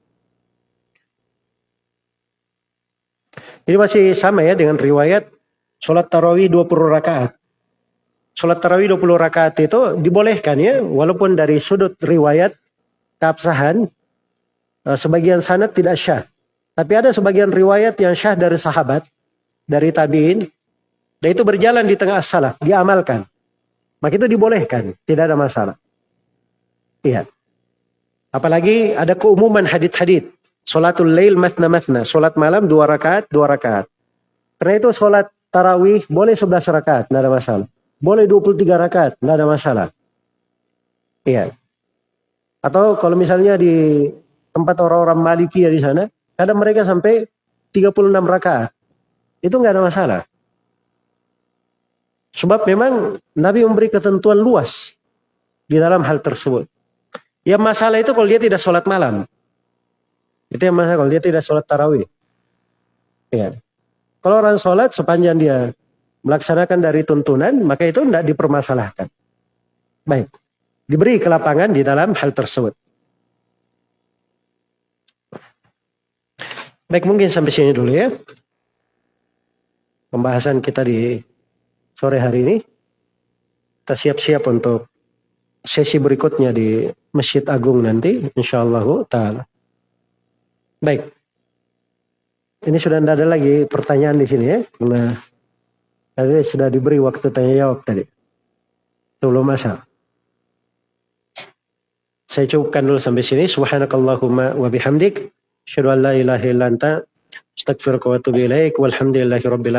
Ini masih sama ya dengan riwayat sholat tarawih 20 rakaat. Sholat tarawih 20 rakaat itu dibolehkan ya, walaupun dari sudut riwayat keabsahan, eh, sebagian sanad tidak syah. Tapi ada sebagian riwayat yang syah dari sahabat, dari tabiin, dan itu berjalan di tengah salaf, diamalkan. Maka itu dibolehkan, tidak ada masalah. Iya. Apalagi ada keumuman hadit-hadit. Sholatul lail matna matna. Sholat malam dua rakaat, dua rakaat. Karena itu sholat tarawih boleh sebelas rakaat, tidak ada masalah. Boleh dua puluh tiga rakaat, tidak ada masalah. Iya. Atau kalau misalnya di tempat orang-orang Maliki ya di sana, kadang mereka sampai 36 rakaat. Itu nggak ada masalah. Sebab memang Nabi memberi ketentuan luas di dalam hal tersebut. Ya masalah itu kalau dia tidak sholat malam. Itu yang masalah kalau dia tidak sholat tarawih. Ya. Kalau orang sholat sepanjang dia melaksanakan dari tuntunan, maka itu tidak dipermasalahkan. Baik. Diberi kelapangan di dalam hal tersebut. Baik, mungkin sampai sini dulu ya. Pembahasan kita di sore hari ini. Kita siap-siap untuk sesi berikutnya di Masjid Agung nanti, insyaallah taala. Baik. Ini sudah tidak ada lagi pertanyaan di sini ya, karena tadi sudah diberi waktu tanya jawab tadi. Sebelum masa. Saya cukupkan dulu sampai sini. Subhanakallahumma wa bihamdik. Asyhadu an la ilaha illa anta astaghfiruka wa atubu ilaik. Walhamdulillahi rabbil